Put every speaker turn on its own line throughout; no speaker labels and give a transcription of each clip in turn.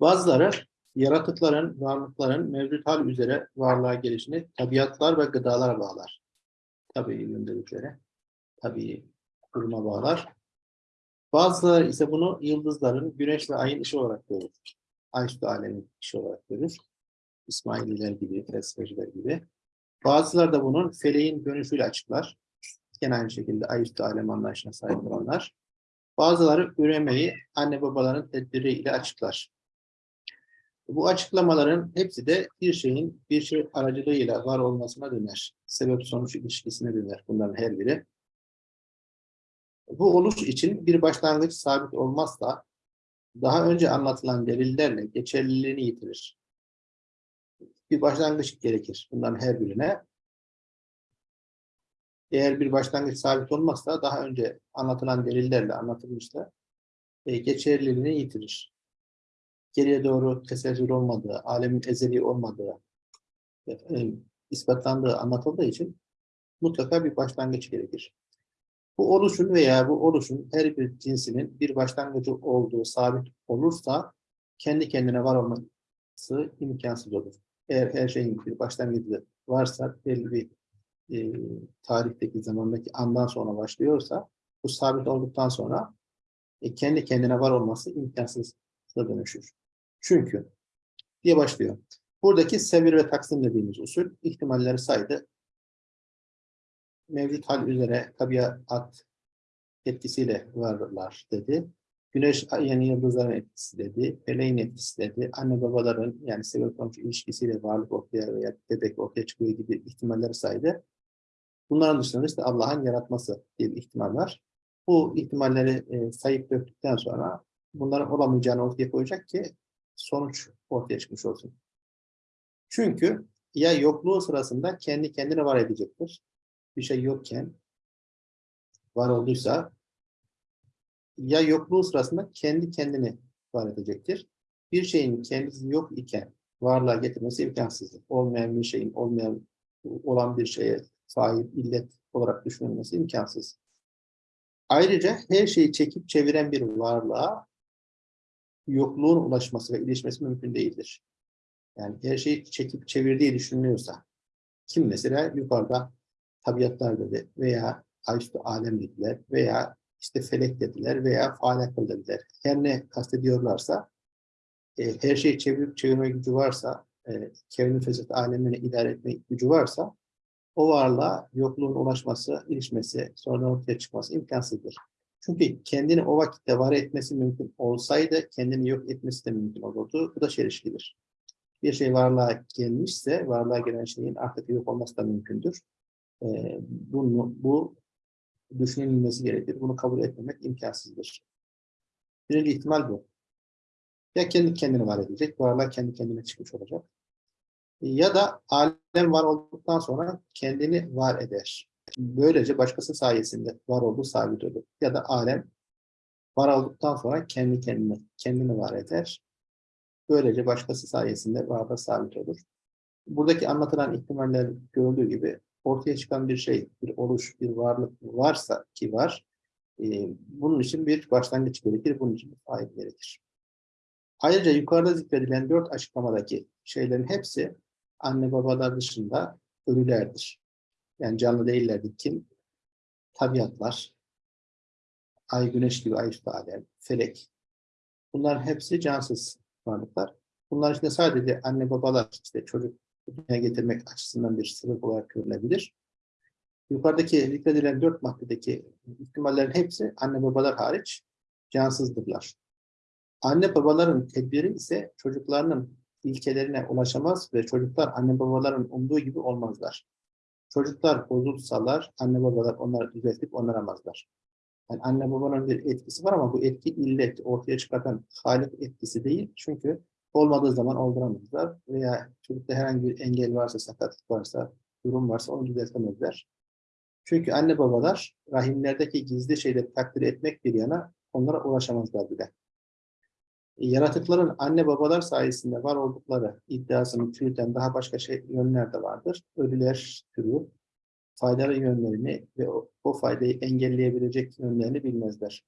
Bazıları yaratıkların, varlıkların mevcut hal üzere varlığa gelişini tabiatlar ve gıdalar bağlar. Tabii yönde üzere. Tabii duruma bağlar. Bazıları ise bunu yıldızların, güneş ve ayın ışığı olarak görür. Ay üstü alemin ışığı olarak görür. İsmaililer gibi, felsefeciler gibi. Bazıları da bunun feleğin dönüşüyle açıklar. Gene aynı şekilde ay üstü alem anlayışına sahip olanlar. Bazıları üremeyi anne babaların tedbiriyle açıklar. Bu açıklamaların hepsi de bir şeyin bir şey aracılığıyla var olmasına döner. Sebep-sonuç ilişkisine döner bunların her biri. Bu oluş için bir başlangıç sabit olmazsa daha önce anlatılan delillerle geçerliliğini yitirir. Bir başlangıç gerekir bunların her birine. Eğer bir başlangıç sabit olmazsa daha önce anlatılan delillerle anlatılmışsa e, geçerliliğini yitirir. Geriye doğru tesettür olmadığı, alemin ezeli olmadığı e, ispatlandığı anlatıldığı için mutlaka bir başlangıç gerekir. Bu oluşun veya bu oluşun her bir cinsinin bir başlangıcı olduğu sabit olursa kendi kendine var olması imkansız olur. Eğer her şeyin bir başlangıcı varsa belli bir e, tarihteki zamandaki andan sonra başlıyorsa bu sabit olduktan sonra e, kendi kendine var olması imkansız dönüşür. Çünkü diye başlıyor. Buradaki sevir ve taksim dediğimiz usul ihtimalleri saydı. Mevcut hal üzere tabiat etkisiyle varlar dedi. Güneş, yani yıldızların etkisi dedi. Feleğin etkisi dedi. Anne babaların yani sebep sonuç ilişkisiyle varlık ortaya veya bebek ortaya çıkıyor gibi ihtimalleri saydı. Bunların dışında işte Allah'ın yaratması diye bir ihtimal var. Bu ihtimalleri e, sayıp döktükten sonra bunların olamayacağını ortaya koyacak ki sonuç ortaya çıkmış olsun. Çünkü ya yokluğu sırasında kendi kendine var edecektir. Bir şey yokken var olduysa ya yokluğu sırasında kendi kendini var edecektir. Bir şeyin kendisi yok iken varlığa getirmesi imkansızdır. Olmayan bir şeyin olmayan olan bir şeye fail, illet olarak düşünülmesi imkansız. Ayrıca her şeyi çekip çeviren bir varlığa yokluğun ulaşması ve ilişmesi mümkün değildir. Yani her şeyi çekip çevirdiği düşünülüyorsa, kim mesela yukarıda tabiatlar dedi veya ayüstü alem dediler veya işte felek dediler veya falakıl dediler. Her ne kastediyorlarsa, e, her şeyi çevirip çevirme gücü varsa, e, kevni fesat alemini idare etme gücü varsa, o varlığa yokluğun ulaşması, ilişmesi, sonra ortaya çıkması imkansızdır. Çünkü kendini o vakitte var etmesi mümkün olsaydı kendini yok etmesi de mümkün olurdu. Bu da çelişkidir. Bir şey varlığa gelmişse varlığa gelen şeyin artık yok olması da mümkündür. Ee, bunu, bu düşünülmesi gerekir. Bunu kabul etmemek imkansızdır. Birinci ihtimal bu. Ya kendi kendini var edecek, varlığa kendi kendine çıkmış olacak. Ya da alem var olduktan sonra kendini var eder. Böylece başkası sayesinde var olduğu sabit olur. Ya da alem var olduktan sonra kendi kendine, kendini var eder. Böylece başkası sayesinde varda sabit olur. Buradaki anlatılan ihtimaller görüldüğü gibi ortaya çıkan bir şey, bir oluş, bir varlık varsa ki var, e, bunun için bir başlangıç gerekir, bunun için bir fail gerekir. Ayrıca yukarıda zikredilen dört açıklamadaki şeylerin hepsi anne babalar dışında ölülerdir. Yani canlı değillerdi. Kim? Tabiatlar, ay, güneş gibi ay alem, felek. Bunların hepsi cansız varlıklar. Bunlar içinde sadece anne babalar işte çocuk dünyaya getirmek açısından bir sebep olarak görülebilir. Yukarıdaki zikredilen dört maddedeki ihtimallerin hepsi anne babalar hariç cansızdırlar. Anne babaların tedbiri ise çocuklarının ilkelerine ulaşamaz ve çocuklar anne babaların umduğu gibi olmazlar. Çocuklar bozulsalar anne babalar onları düzeltip onaramazlar. Yani anne babanın bir etkisi var ama bu etki illet, ortaya çıkartan halik etkisi değil. Çünkü olmadığı zaman olduramazlar veya çocukta herhangi bir engel varsa, sakatlık varsa, durum varsa onu düzeltemezler. Çünkü anne babalar rahimlerdeki gizli şeyleri takdir etmek bir yana onlara ulaşamazlar bile. Yaratıkların anne babalar sayesinde var oldukları iddiasını çürüten daha başka şey yönler de vardır. Ölüler türü faydalı yönlerini ve o, o faydayı engelleyebilecek yönlerini bilmezler.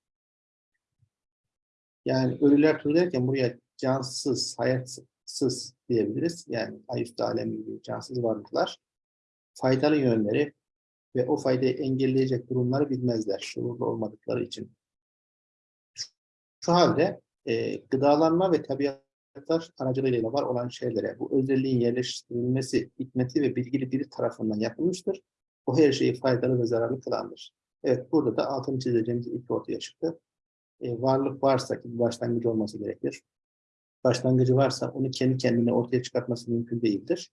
Yani ölüler türü derken buraya cansız, hayatsız diyebiliriz. Yani ayüstü alemi gibi cansız varlıklar faydalı yönleri ve o faydayı engelleyecek durumları bilmezler şuurlu olmadıkları için. Şu halde e, gıdalanma ve tabiatlar aracılığıyla var olan şeylere bu özelliğin yerleştirilmesi, hikmeti ve bilgili biri tarafından yapılmıştır. O her şeyi faydalı ve zararlı kılandır. Evet, burada da altını çizeceğimiz ilk ortaya çıktı. E, varlık varsa ki başlangıcı olması gerekir. Başlangıcı varsa onu kendi kendine ortaya çıkartması mümkün değildir.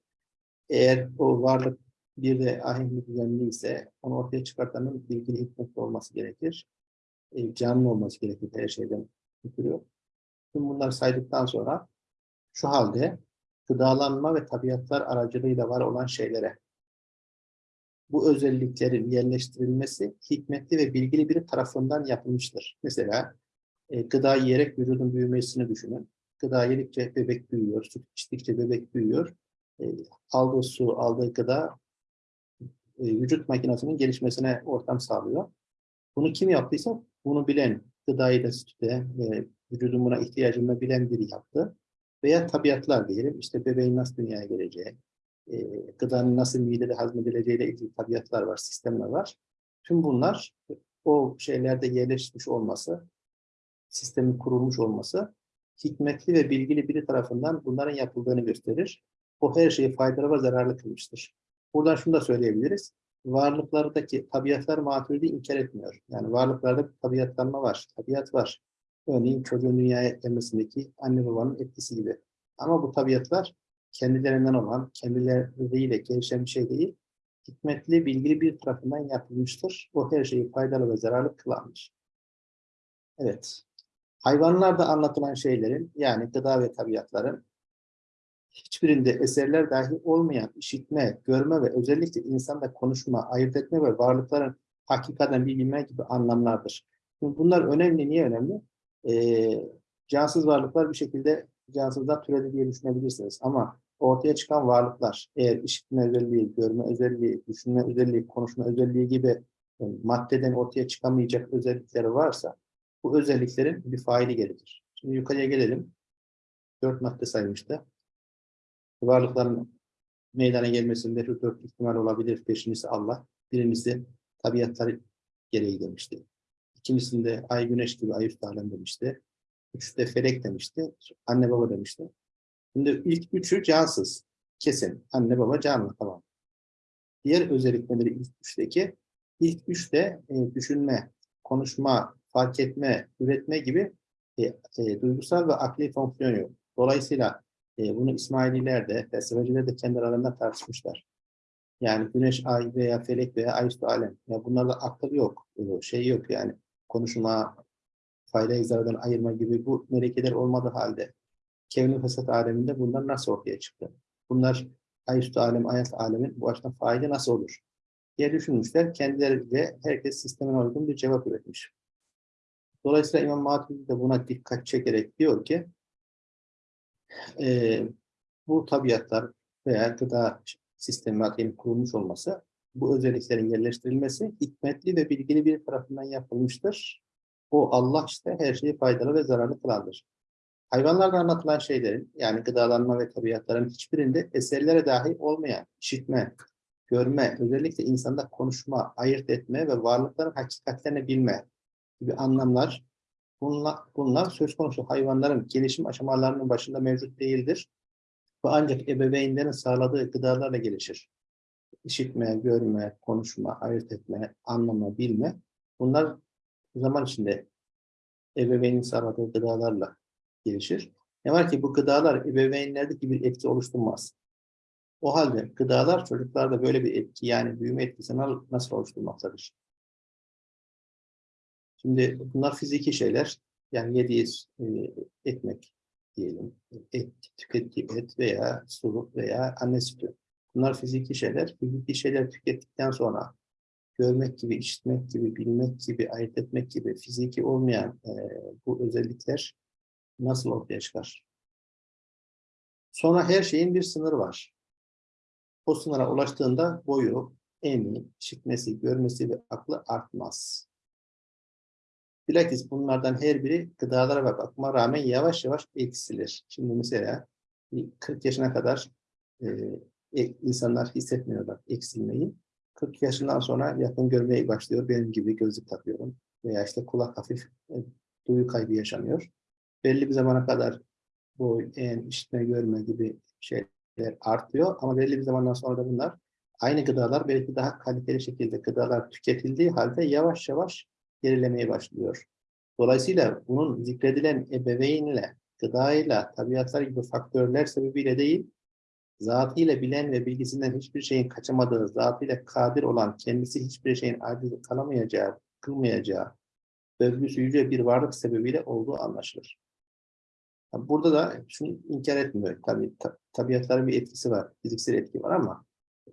Eğer o varlık bir de ahengi düzenli ise onu ortaya çıkartanın bilgili hikmetli olması gerekir. E, canlı olması gerekir her şeyden ötürü. Tüm bunları saydıktan sonra şu halde gıdalanma ve tabiatlar aracılığıyla var olan şeylere bu özelliklerin yerleştirilmesi hikmetli ve bilgili biri tarafından yapılmıştır. Mesela e, gıda yiyerek vücudun büyümesini düşünün. Gıda yedikçe bebek büyüyor, süt içtikçe bebek büyüyor. E, aldığı su, aldığı gıda e, vücut makinesinin gelişmesine ortam sağlıyor. Bunu kim yaptıysa bunu bilen, gıdayı da sütte ve vücudun buna ihtiyacını bilen biri yaptı. Veya tabiatlar diyelim, işte bebeğin nasıl dünyaya geleceği, e, gıdanın nasıl midede hazmedileceğiyle ilgili tabiatlar var, sistemler var. Tüm bunlar o şeylerde yerleşmiş olması, sistemin kurulmuş olması, hikmetli ve bilgili biri tarafından bunların yapıldığını gösterir. O her şeyi faydalı ve zararlı kılmıştır. Buradan şunu da söyleyebiliriz. Varlıklardaki tabiatlar maturidi inkar etmiyor. Yani varlıklarda tabiatlanma var, tabiat var. Örneğin çocuğun dünyaya gelmesindeki anne babanın etkisi gibi. Ama bu tabiatlar kendilerinden olan, kendileriyle gelişen bir şey değil, hikmetli, bilgili bir tarafından yapılmıştır. O her şeyi faydalı ve zararlı kılanmış. Evet. Hayvanlarda anlatılan şeylerin, yani gıda ve tabiatların hiçbirinde eserler dahi olmayan işitme, görme ve özellikle insanda konuşma, ayırt etme ve varlıkların hakikaten bilme gibi anlamlardır. Bunlar önemli. Niye önemli? Ee, cansız varlıklar bir şekilde cansızlar türedi diye düşünebilirsiniz. Ama ortaya çıkan varlıklar eğer işitme özelliği, görme özelliği, düşünme özelliği, konuşma özelliği gibi e, maddeden ortaya çıkamayacak özellikleri varsa bu özelliklerin bir faili gelir. Şimdi yukarıya gelelim. Dört madde saymıştı. Varlıkların meydana gelmesinde şu dört ihtimal olabilir. Beşincisi Allah. Birincisi tabiatları gereği demişti. İkincisinde ay güneş gibi ay üstü alem demişti. Üçte felek demişti. Anne baba demişti. Şimdi ilk üçü cansız. Kesin. Anne baba canlı tamam. Diğer özellikleri ilk üçteki ilk üçte e, düşünme, konuşma, fark etme, üretme gibi e, e, duygusal ve akli fonksiyon yok. Dolayısıyla e, bunu İsmaililer de, felsefeciler de kendi aralarında tartışmışlar. Yani güneş, ay veya felek veya ay üstü alem. Ya bunlarda akıl yok, şey yok yani konuşma, fayda zarardan ayırma gibi bu melekeler olmadığı halde kevni fesat aleminde bunlar nasıl ortaya çıktı? Bunlar ayüstü alem, ayet alemin bu açıdan faili nasıl olur? diye düşünmüşler. Kendileriyle herkes sistemine uygun bir cevap üretmiş. Dolayısıyla İmam Maturidi de buna dikkat çekerek diyor ki e, bu tabiatlar veya gıda sistemi kurulmuş olması bu özelliklerin yerleştirilmesi hikmetli ve bilgili bir tarafından yapılmıştır. O Allah işte her şeyi faydalı ve zararlı kılandır. Hayvanlarda anlatılan şeylerin yani gıdalanma ve tabiatların hiçbirinde eserlere dahi olmayan işitme, görme, özellikle insanda konuşma, ayırt etme ve varlıkların hakikatlerini bilme gibi anlamlar bunlar, bunlar söz konusu hayvanların gelişim aşamalarının başında mevcut değildir. Ve ancak ebeveynlerin sağladığı gıdalarla gelişir. İşitme, görme, konuşma, ayırt etme, anlama, bilme bunlar zaman içinde ebeveynin sağladığı gıdalarla gelişir. Ne var ki bu gıdalar ebeveynlerdeki bir etki oluşturmaz. O halde gıdalar çocuklarda böyle bir etki yani büyüme etkisini nasıl oluşturmaktadır? Şimdi bunlar fiziki şeyler. Yani yediği e, ekmek diyelim, et, tükettiği et veya su veya anne sütü. Bunlar fiziki şeyler. Fiziki şeyler tükettikten sonra görmek gibi, işitmek gibi, bilmek gibi, ayırt etmek gibi fiziki olmayan e, bu özellikler nasıl ortaya çıkar? Sonra her şeyin bir sınırı var. O sınıra ulaştığında boyu, eni, işitmesi, görmesi ve aklı artmaz. Bilakis bunlardan her biri gıdalara ve bakıma rağmen yavaş yavaş eksilir. Şimdi mesela bir 40 yaşına kadar e, insanlar hissetmiyorlar eksilmeyi. 40 yaşından sonra yakın görmeye başlıyor. Benim gibi gözlük takıyorum. Veya işte kulak hafif e, duyu kaybı yaşanıyor. Belli bir zamana kadar bu en işitme, görme gibi şeyler artıyor. Ama belli bir zamandan sonra da bunlar aynı gıdalar belki daha kaliteli şekilde gıdalar tüketildiği halde yavaş yavaş gerilemeye başlıyor. Dolayısıyla bunun zikredilen ebeveynle, gıdayla, tabiatlar gibi faktörler sebebiyle değil, zatıyla bilen ve bilgisinden hiçbir şeyin kaçamadığı, zatıyla kadir olan, kendisi hiçbir şeyin aciz kalamayacağı, kılmayacağı, övgüsü yüce bir varlık sebebiyle olduğu anlaşılır. Burada da şunu inkar etmiyor. Tabii ta, tabiatların bir etkisi var, fiziksel etki var ama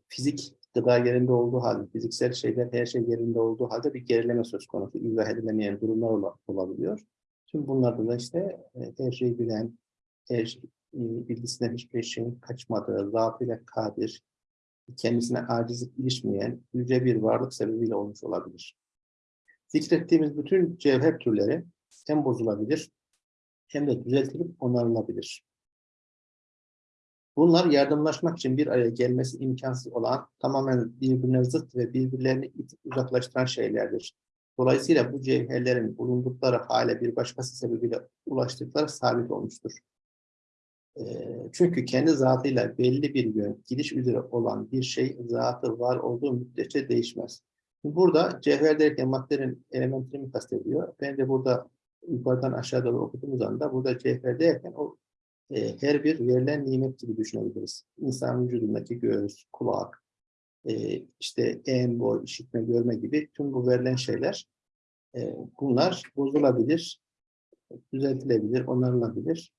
fizik gıda yerinde olduğu halde, fiziksel şeyler her şey yerinde olduğu halde bir gerileme söz konusu. İzah edilemeyen durumlar ola, olabiliyor. Tüm bunlarda da işte e, her şeyi bilen, her e, bilgisinden hiçbir şeyin kaçmadığı, zatıyla kadir, kendisine acizlik ilişmeyen yüce bir varlık sebebiyle olmuş olabilir. Zikrettiğimiz bütün cevher türleri hem bozulabilir hem de düzeltilip onarılabilir. Bunlar yardımlaşmak için bir araya gelmesi imkansız olan tamamen birbirine zıt ve birbirlerini uzaklaştıran şeylerdir. Dolayısıyla bu cevherlerin bulundukları hale bir başkası sebebiyle ulaştıkları sabit olmuştur. Çünkü kendi zatıyla belli bir yön, gidiş üzere olan bir şey zatı var olduğu müddetçe değişmez. Burada cevher derken maddenin elementini kastediyor. Ben de burada yukarıdan aşağı doğru okuduğumuz anda burada cevher derken o e, her bir verilen nimet gibi düşünebiliriz. İnsan vücudundaki göğüs, kulak, e, işte en, boy, işitme, görme gibi tüm bu verilen şeyler e, bunlar bozulabilir, düzeltilebilir, onarılabilir.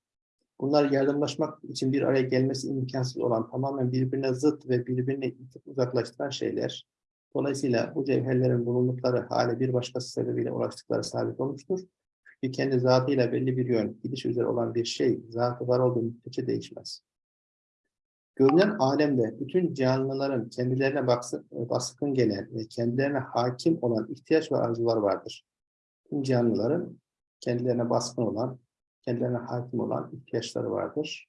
Bunlar yardımlaşmak için bir araya gelmesi imkansız olan tamamen birbirine zıt ve birbirine uzaklaştıran şeyler. Dolayısıyla bu cevherlerin bulundukları hale bir başkası sebebiyle ulaştıkları sabit olmuştur. Çünkü kendi zatıyla belli bir yön, gidiş üzere olan bir şey, zatı var olduğu müddetçe değişmez. Görünen alemde bütün canlıların kendilerine baskın gelen ve kendilerine hakim olan ihtiyaç ve arzular vardır. Tüm canlıların kendilerine baskın olan, kendilerine hakim olan ihtiyaçları vardır.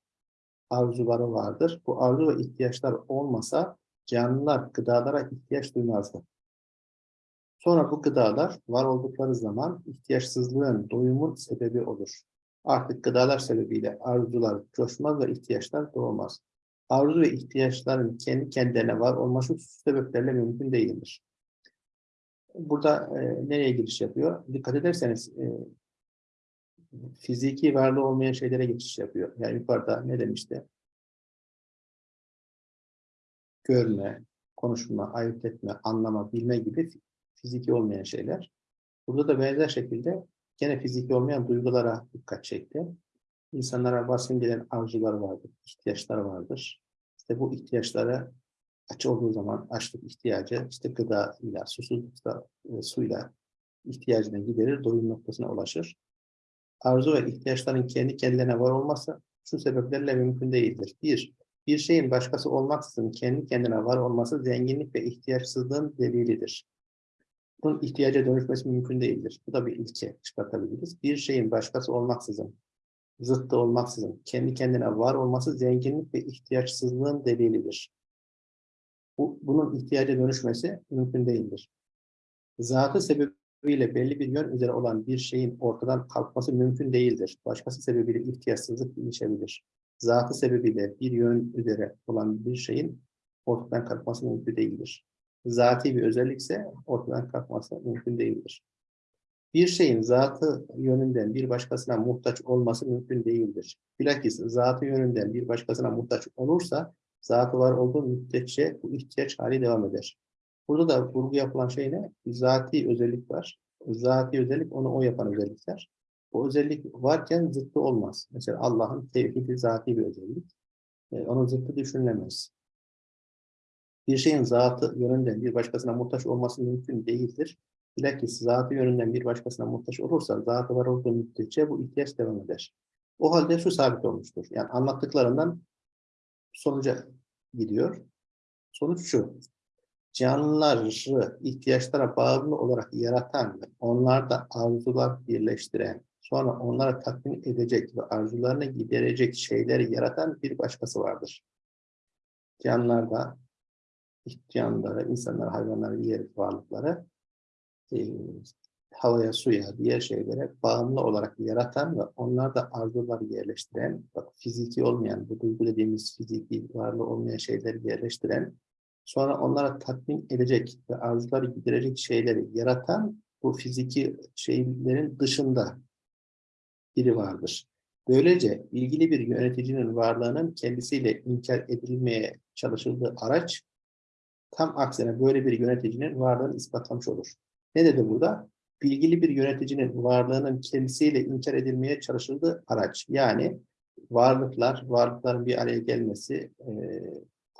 Arzuları vardır. Bu arzu ve ihtiyaçlar olmasa canlılar gıdalara ihtiyaç duymazdı. Sonra bu gıdalar var oldukları zaman ihtiyaçsızlığın, doyumun sebebi olur. Artık gıdalar sebebiyle arzular coşmaz ve ihtiyaçlar doğmaz. Arzu ve ihtiyaçların kendi kendilerine var olması sebeplerle mümkün değildir. Burada e, nereye giriş yapıyor? Dikkat ederseniz e, fiziki varlığı olmayan şeylere geçiş yapıyor. Yani yukarıda ne demişti? Görme, konuşma, ayırt etme, anlama, bilme gibi fiziki olmayan şeyler. Burada da benzer şekilde gene fiziki olmayan duygulara dikkat çekti. İnsanlara baskın gelen arzular vardır, ihtiyaçlar vardır. İşte bu ihtiyaçlara aç olduğu zaman açlık ihtiyacı, işte gıda ile, susuzlukta e, suyla ihtiyacını giderir, doyum noktasına ulaşır. Arzu ve ihtiyaçların kendi kendilerine var olması şu sebeplerle mümkün değildir. Bir, bir şeyin başkası olmaksızın kendi kendine var olması zenginlik ve ihtiyaçsızlığın delilidir bunun ihtiyaca dönüşmesi mümkün değildir. Bu da bir ilke çıkartabiliriz. Bir şeyin başkası olmaksızın, zıttı olmaksızın, kendi kendine var olması zenginlik ve ihtiyaçsızlığın delilidir. Bu, bunun ihtiyaca dönüşmesi mümkün değildir. Zatı sebebiyle belli bir yön üzere olan bir şeyin ortadan kalkması mümkün değildir. Başkası sebebiyle ihtiyaçsızlık gelişebilir. Zatı sebebiyle bir yön üzere olan bir şeyin ortadan kalkması mümkün değildir zati bir özellikse ortadan kalkması mümkün değildir. Bir şeyin zatı yönünden bir başkasına muhtaç olması mümkün değildir. Bilakis zatı yönünden bir başkasına muhtaç olursa zatı var olduğu müddetçe bu ihtiyaç hali devam eder. Burada da vurgu yapılan şey ne? Zati özellik var. Zati özellik onu o yapan özellikler. Bu özellik varken zıttı olmaz. Mesela Allah'ın tevhidi zati bir özellik. E, onun zıttı düşünülemez bir şeyin zatı yönünden bir başkasına muhtaç olması mümkün değildir. Bilakis zatı yönünden bir başkasına muhtaç olursa, zatı var olduğu müddetçe bu ihtiyaç devam eder. O halde şu sabit olmuştur. Yani anlattıklarından sonuca gidiyor. Sonuç şu. Canlıları ihtiyaçlara bağımlı olarak yaratan ve onlarda arzular birleştiren, sonra onlara tatmin edecek ve arzularını giderecek şeyleri yaratan bir başkası vardır. Canlılarda, canlıları, insanlar, hayvanlar, diğer varlıkları e, havaya, suya, diğer şeylere bağımlı olarak yaratan ve onlarda arzuları yerleştiren, bak fiziki olmayan, bu duygu dediğimiz fiziki varlığı olmayan şeyleri yerleştiren, sonra onlara tatmin edecek ve arzuları giderecek şeyleri yaratan bu fiziki şeylerin dışında biri vardır. Böylece ilgili bir yöneticinin varlığının kendisiyle inkar edilmeye çalışıldığı araç tam aksine böyle bir yöneticinin varlığını ispatlamış olur. Ne dedi burada? Bilgili bir yöneticinin varlığının kendisiyle inkar edilmeye çalışıldığı araç. Yani varlıklar, varlıkların bir araya gelmesi,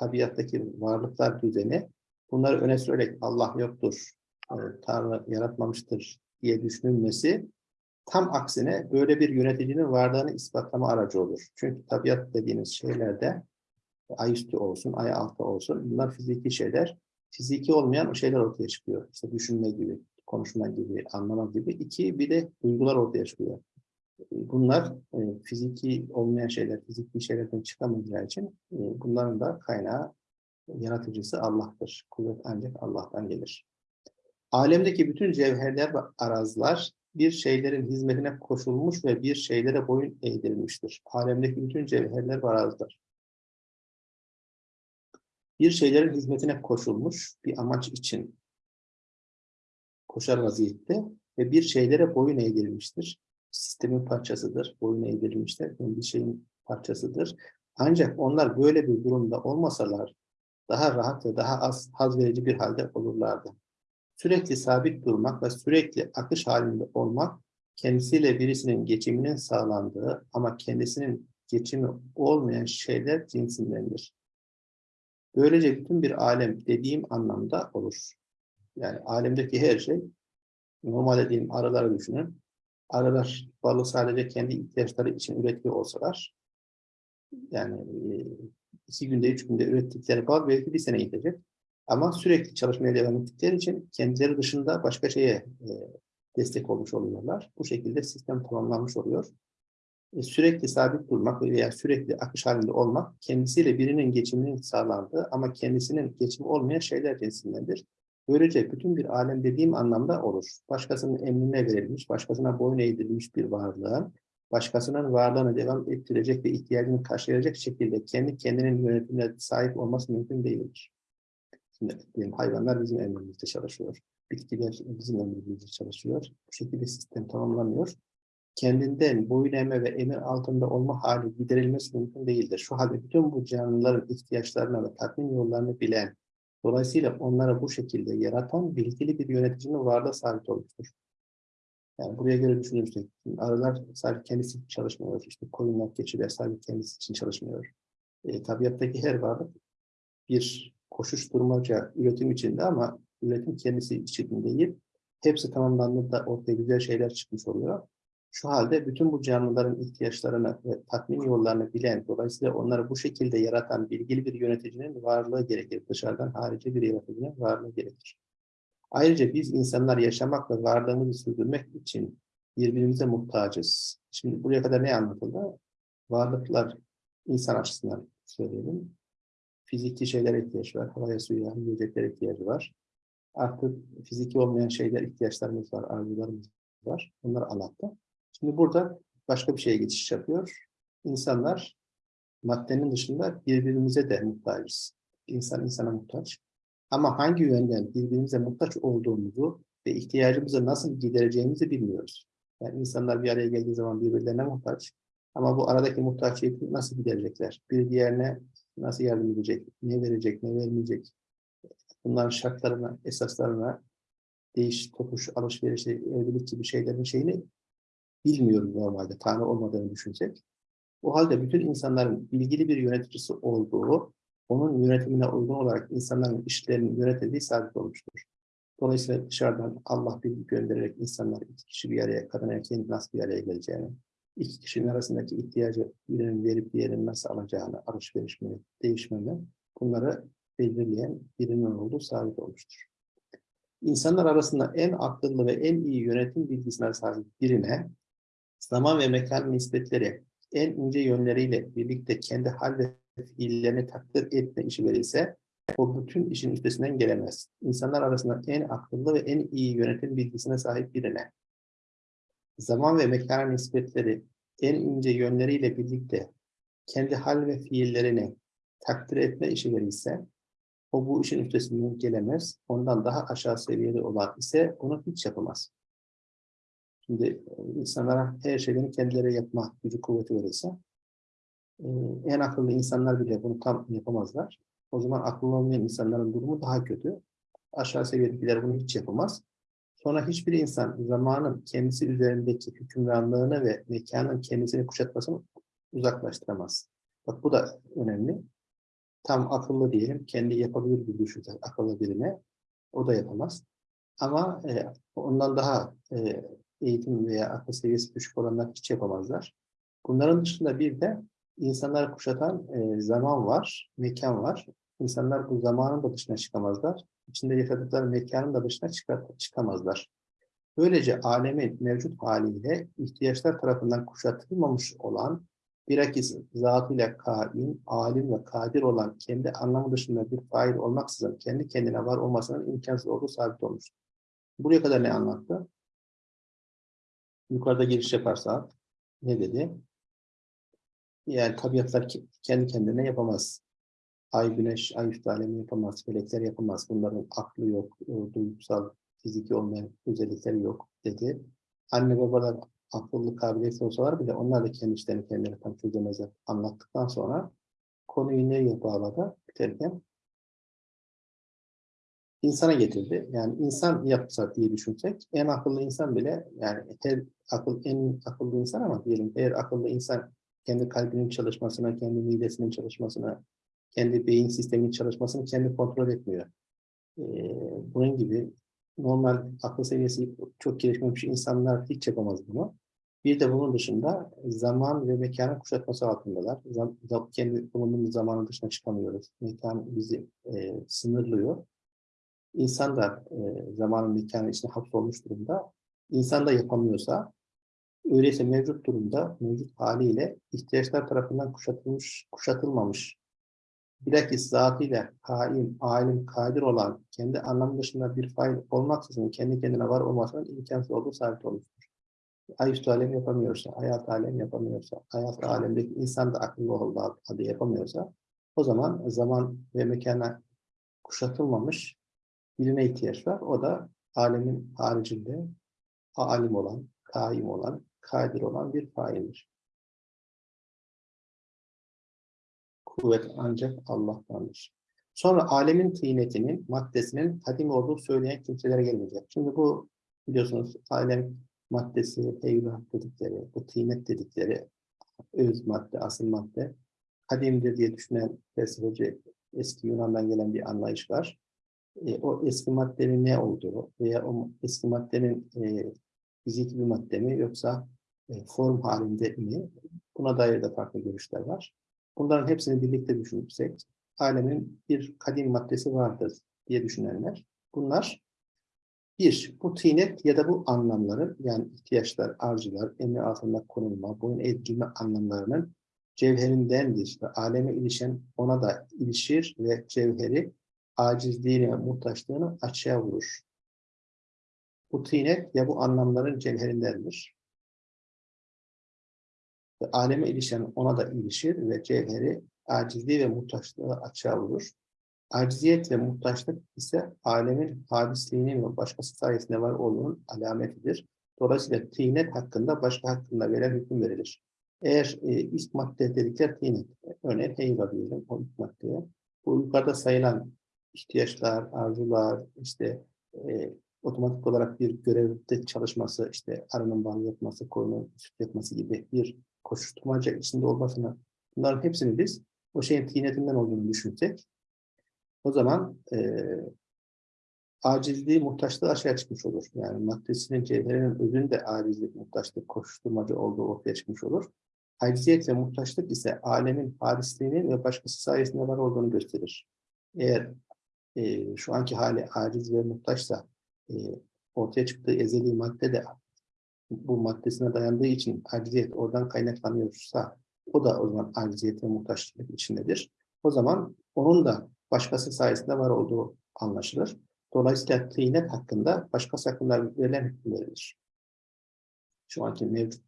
tabiattaki varlıklar düzeni, bunları öne sürerek Allah yoktur, e, Tanrı yaratmamıştır diye düşünülmesi, tam aksine böyle bir yöneticinin varlığını ispatlama aracı olur. Çünkü tabiat dediğiniz şeylerde, ay üstü olsun, ay altı olsun, bunlar fiziki şeyler. Fiziki olmayan şeyler ortaya çıkıyor. İşte düşünme gibi, konuşma gibi, anlama gibi. İki, bir de duygular ortaya çıkıyor. Bunlar e, fiziki olmayan şeyler, fiziki şeylerden çıkamayacağı için e, bunların da kaynağı, yaratıcısı Allah'tır. Kuvvet ancak Allah'tan gelir. Alemdeki bütün cevherler ve arazlar bir şeylerin hizmetine koşulmuş ve bir şeylere boyun eğdirilmiştir. Alemdeki bütün cevherler ve arazlar. Bir şeylerin hizmetine koşulmuş bir amaç için koşar vaziyette ve bir şeylere boyun eğdirilmiştir. Sistemin parçasıdır, boyun eğdirilmiştir, bir şeyin parçasıdır. Ancak onlar böyle bir durumda olmasalar daha rahat ve daha az haz verici bir halde olurlardı. Sürekli sabit durmak ve sürekli akış halinde olmak kendisiyle birisinin geçiminin sağlandığı ama kendisinin geçimi olmayan şeyler cinsindendir. Böylece bütün bir alem dediğim anlamda olur. Yani alemdeki her şey, normal dediğim arıları düşünün. Arılar balı sadece kendi ihtiyaçları için üretiyor olsalar, yani iki günde, üç günde ürettikleri bal belki bir sene gidecek. Ama sürekli çalışmaya devam ettikleri için kendileri dışında başka şeye e, destek olmuş oluyorlar. Bu şekilde sistem tamamlanmış oluyor. E, sürekli sabit durmak veya sürekli akış halinde olmak kendisiyle birinin geçiminin sağlandığı ama kendisinin geçimi olmayan şeyler cinsindendir. Böylece bütün bir alem dediğim anlamda olur. Başkasının emrine verilmiş, başkasına boyun eğdirilmiş bir varlığın, başkasının varlığını devam ettirecek ve ihtiyacını karşılayacak şekilde kendi kendinin yönetimine sahip olması mümkün değildir. Şimdi diyelim hayvanlar bizim emrimizde çalışıyor. Bitkiler bizim emrimizde çalışıyor. Bu şekilde sistem tamamlanıyor. Kendinden boyun eğme ve emir altında olma hali giderilmesi mümkün değildir. Şu halde bütün bu canlıların ihtiyaçlarını ve tatmin yollarını bilen, dolayısıyla onları bu şekilde yaratan bilgili bir yöneticinin varlığı sabit olmuştur. Yani buraya göre düşünürsek, arılar sadece kendisi için çalışmıyor. İşte koyunlar, keçiler sadece kendisi için çalışmıyor. E, tabiattaki her varlık bir koşuşturmaca üretim içinde ama üretim kendisi için değil. Hepsi tamamlandığında ortaya güzel şeyler çıkmış oluyor. Şu halde bütün bu canlıların ihtiyaçlarını ve tatmin yollarını bilen, dolayısıyla onları bu şekilde yaratan bilgili bir yöneticinin varlığı gerekir. Dışarıdan harici bir yöneticinin varlığı gerekir. Ayrıca biz insanlar yaşamak ve varlığımızı sürdürmek için birbirimize muhtacız. Şimdi buraya kadar ne anlatıldı? Varlıklar insan açısından söyleyelim fiziki şeylere ihtiyaç var. Havaya, suya, yiyeceklere ihtiyacı var. Artık fiziki olmayan şeyler ihtiyaçlarımız var, arzularımız var. Bunları anlattı. Şimdi burada başka bir şeye geçiş yapıyor. İnsanlar maddenin dışında birbirimize de muhtacız. İnsan insana muhtaç. Ama hangi yönden birbirimize muhtaç olduğumuzu ve ihtiyacımızı nasıl gidereceğimizi bilmiyoruz. Yani insanlar bir araya geldiği zaman birbirlerine muhtaç. Ama bu aradaki muhtaçlığı nasıl giderecekler? Bir diğerine nasıl yardım edecek, ne verecek, ne vermeyecek, bunların şartlarına, esaslarına, değiş, tokuş, alışveriş, evlilik gibi şeylerin şeyini bilmiyoruz normalde, Tanrı olmadığını düşünsek. O halde bütün insanların ilgili bir yöneticisi olduğu, onun yönetimine uygun olarak insanların işlerini yönetediği sabit olmuştur. Dolayısıyla dışarıdan Allah bir göndererek insanlar iki kişi bir araya, kadın erkeğin nasıl bir araya geleceğini, iki kişinin arasındaki ihtiyacı birinin verip diğerinin nasıl alacağını, alışveriş mi, değişme mi, bunları belirleyen birinin olduğu sabit olmuştur. İnsanlar arasında en akıllı ve en iyi yönetim bilgisine sahip birine zaman ve mekan nispetleri en ince yönleriyle birlikte kendi hal ve fiillerini takdir etme işi verilse o bütün işin üstesinden gelemez. İnsanlar arasında en akıllı ve en iyi yönetim bilgisine sahip birine zaman ve mekan nispetleri en ince yönleriyle birlikte kendi hal ve fiillerini takdir etme işi verilse o bu işin üstesinden gelemez. Ondan daha aşağı seviyede olan ise onu hiç yapamaz. Şimdi e, insanlara her şeylerini kendileri yapma gücü kuvveti verirse e, en akıllı insanlar bile bunu tam yapamazlar. O zaman akıllı olmayan insanların durumu daha kötü. Aşağı seviyedekiler bunu hiç yapamaz. Sonra hiçbir insan zamanın kendisi üzerindeki hükümranlığını ve mekanın kendisini kuşatmasını uzaklaştıramaz. Bak bu da önemli. Tam akıllı diyelim, kendi yapabilir bir düşünce akıllı birine, o da yapamaz. Ama e, ondan daha e, eğitim veya akıl seviyesi düşük olanlar hiç yapamazlar. Bunların dışında bir de insanları kuşatan e, zaman var, mekan var. İnsanlar bu zamanın da dışına çıkamazlar. İçinde yaşadıkları mekanın da dışına çıkamazlar. Böylece alemin mevcut haliyle ihtiyaçlar tarafından kuşatılmamış olan bilakis zatıyla kaim, alim ve kadir olan kendi anlamı dışında bir fail olmaksızın kendi kendine var olmasının imkansız olduğu sabit olmuştur. Buraya kadar ne anlattı? Yukarıda giriş yaparsa ne dedi? Yani tabiatlar kendi kendine yapamaz. Ay, güneş, ay üstü alemi yapamaz, felekler yapamaz. Bunların aklı yok, e, duygusal, fiziki olmayan özellikleri yok dedi. Anne babalar akıllı kabiliyetli olsalar bile onlar da kendi işlerini kendileri tam çözemezler. Anlattıktan sonra konuyu nereye bağladı biterken insana getirdi. Yani insan yapsa diye düşünsek en akıllı insan bile yani her akıl en akıllı insan ama diyelim eğer akıllı insan kendi kalbinin çalışmasına, kendi midesinin çalışmasına, kendi beyin sisteminin çalışmasını kendi kontrol etmiyor. Ee, bunun gibi normal akıl seviyesi çok gelişmemiş insanlar hiç yapamaz bunu. Bir de bunun dışında zaman ve mekanın kuşatması altındalar. Zam, kendi bulunduğumuz zamanın dışına çıkamıyoruz. Mekan bizi e, sınırlıyor. İnsan da e, zamanın mekanın içine hapsolmuş durumda. İnsan da yapamıyorsa, öyleyse mevcut durumda, mevcut haliyle ihtiyaçlar tarafından kuşatılmış, kuşatılmamış bilakis zatıyla kaim, alim, kadir olan, kendi anlamı dışında bir fail olmaksızın kendi kendine var olmasının imkansız olduğu sabit olmuştur. Ayüstü alem yapamıyorsa, hayat alem yapamıyorsa, hayat alemdeki insan da akıllı olduğu halde yapamıyorsa, o zaman zaman ve mekana kuşatılmamış birine ihtiyaç var. O da alemin haricinde alim olan, kaim olan, kadir olan bir faildir. Kuvvet ancak Allah'tandır. Sonra alemin tıynetinin, maddesinin kadim olduğu söyleyen kimselere gelecek. Şimdi bu biliyorsunuz alem maddesi, eyvah dedikleri, bu tıynet dedikleri öz madde, asıl madde kadimdir diye düşünen felsefeci eski Yunan'dan gelen bir anlayış var. E, o eski maddenin ne olduğu veya o eski maddenin e, fiziki bir madde mi yoksa e, form halinde mi? Buna dair de farklı görüşler var. Bunların hepsini birlikte düşünürsek alemin bir kadim maddesi vardır diye düşünenler. Bunlar bir, bu tinet ya da bu anlamların yani ihtiyaçlar, arzular, emri altında konulma, boyun eğilme anlamlarının cevherindendir ve aleme ilişen ona da ilişir ve cevheri acizliğine, muhtaçlığını açığa vurur. Bu tinet ya bu anlamların cevherindendir. Ve aleme ilişen ona da ilişir ve cevheri acizliği ve muhtaçlığı açığa vurur. Aciziyet ve muhtaçlık ise alemin hadisliğinin ve başkası sayesinde var olduğunun alametidir. Dolayısıyla tinet hakkında başka hakkında veren hüküm verilir. Eğer e, ilk madde dedikler tinet, örneğin heyva diyelim o ilk maddeye. Bu yukarıda sayılan ihtiyaçlar, arzular, işte e, otomatik olarak bir görevde çalışması, işte arının bal yapması, koyunun süt yapması gibi bir koşuşturmaca içinde olmasına bunların hepsini biz o şeyin tinetinden olduğunu düşünsek o zaman e, acizliği, muhtaçlığı aşağıya çıkmış olur. Yani maddesinin, cevherinin özünde acizlik, muhtaçlık, koşuşturmacı olduğu ortaya çıkmış olur. Aciziyet ve muhtaçlık ise alemin harisliğinin ve başkası sayesinde var olduğunu gösterir. eğer e, şu anki hali aciz ve muhtaçsa e, ortaya çıktığı ezeli madde de bu maddesine dayandığı için aciziyet oradan kaynaklanıyorsa o da o zaman aciziyet ve muhtaçlık içindedir. O zaman onun da başkası sayesinde var olduğu anlaşılır. Dolayısıyla tıynet hakkında başkası hakkında verilen hüküm verilir. Şu anki mevcut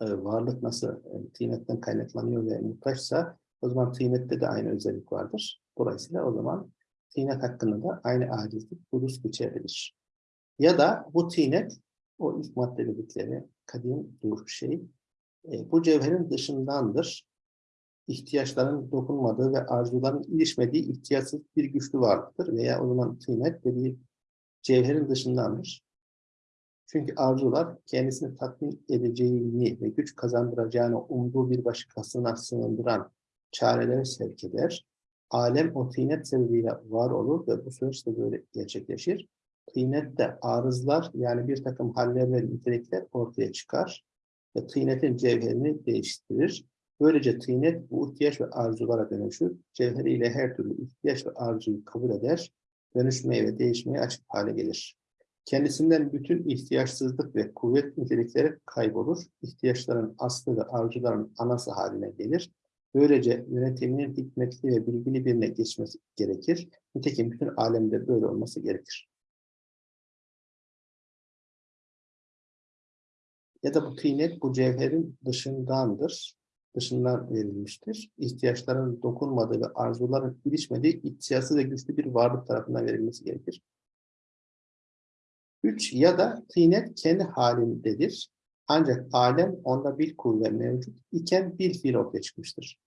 e, varlık nasıl e, tıynetten kaynaklanıyor ve muhtaçsa o zaman tıynette de aynı özellik vardır. Dolayısıyla o zaman tıynet hakkında da aynı acizlik hudus geçerlidir. Ya da bu tıynet o ilk madde dedikleri kadim dur şey e, bu cevherin dışındandır. İhtiyaçların dokunmadığı ve arzuların ilişmediği ihtiyatsız bir güçlü varlıktır. Veya o zaman tıynet dediği cevherin dışındandır. Çünkü arzular kendisini tatmin edeceğini ve güç kazandıracağını umduğu bir başkasına sığındıran çarelere sevk eder. Alem o tıynet sebebiyle var olur ve bu süreç de böyle gerçekleşir. Tıynette arızlar yani bir takım haller ve nitelikler ortaya çıkar ve tıynetin cevherini değiştirir. Böylece tıynet bu ihtiyaç ve arzulara dönüşür. Cevheriyle her türlü ihtiyaç ve arzuyu kabul eder. Dönüşmeye ve değişmeye açık hale gelir. Kendisinden bütün ihtiyaçsızlık ve kuvvet nitelikleri kaybolur. İhtiyaçların aslı ve arzuların anası haline gelir. Böylece yönetiminin hikmetli ve bilgili birine geçmesi gerekir. Nitekim bütün alemde böyle olması gerekir. Ya da bu tıynet bu cevherin dışındandır. Dışından verilmiştir. İhtiyaçların dokunmadığı ve arzuların ilişmediği ihtiyatsız ve güçlü bir varlık tarafından verilmesi gerekir. Üç ya da tıynet kendi halindedir. Ancak alem onda bir kuvve mevcut iken bir fiil ortaya çıkmıştır.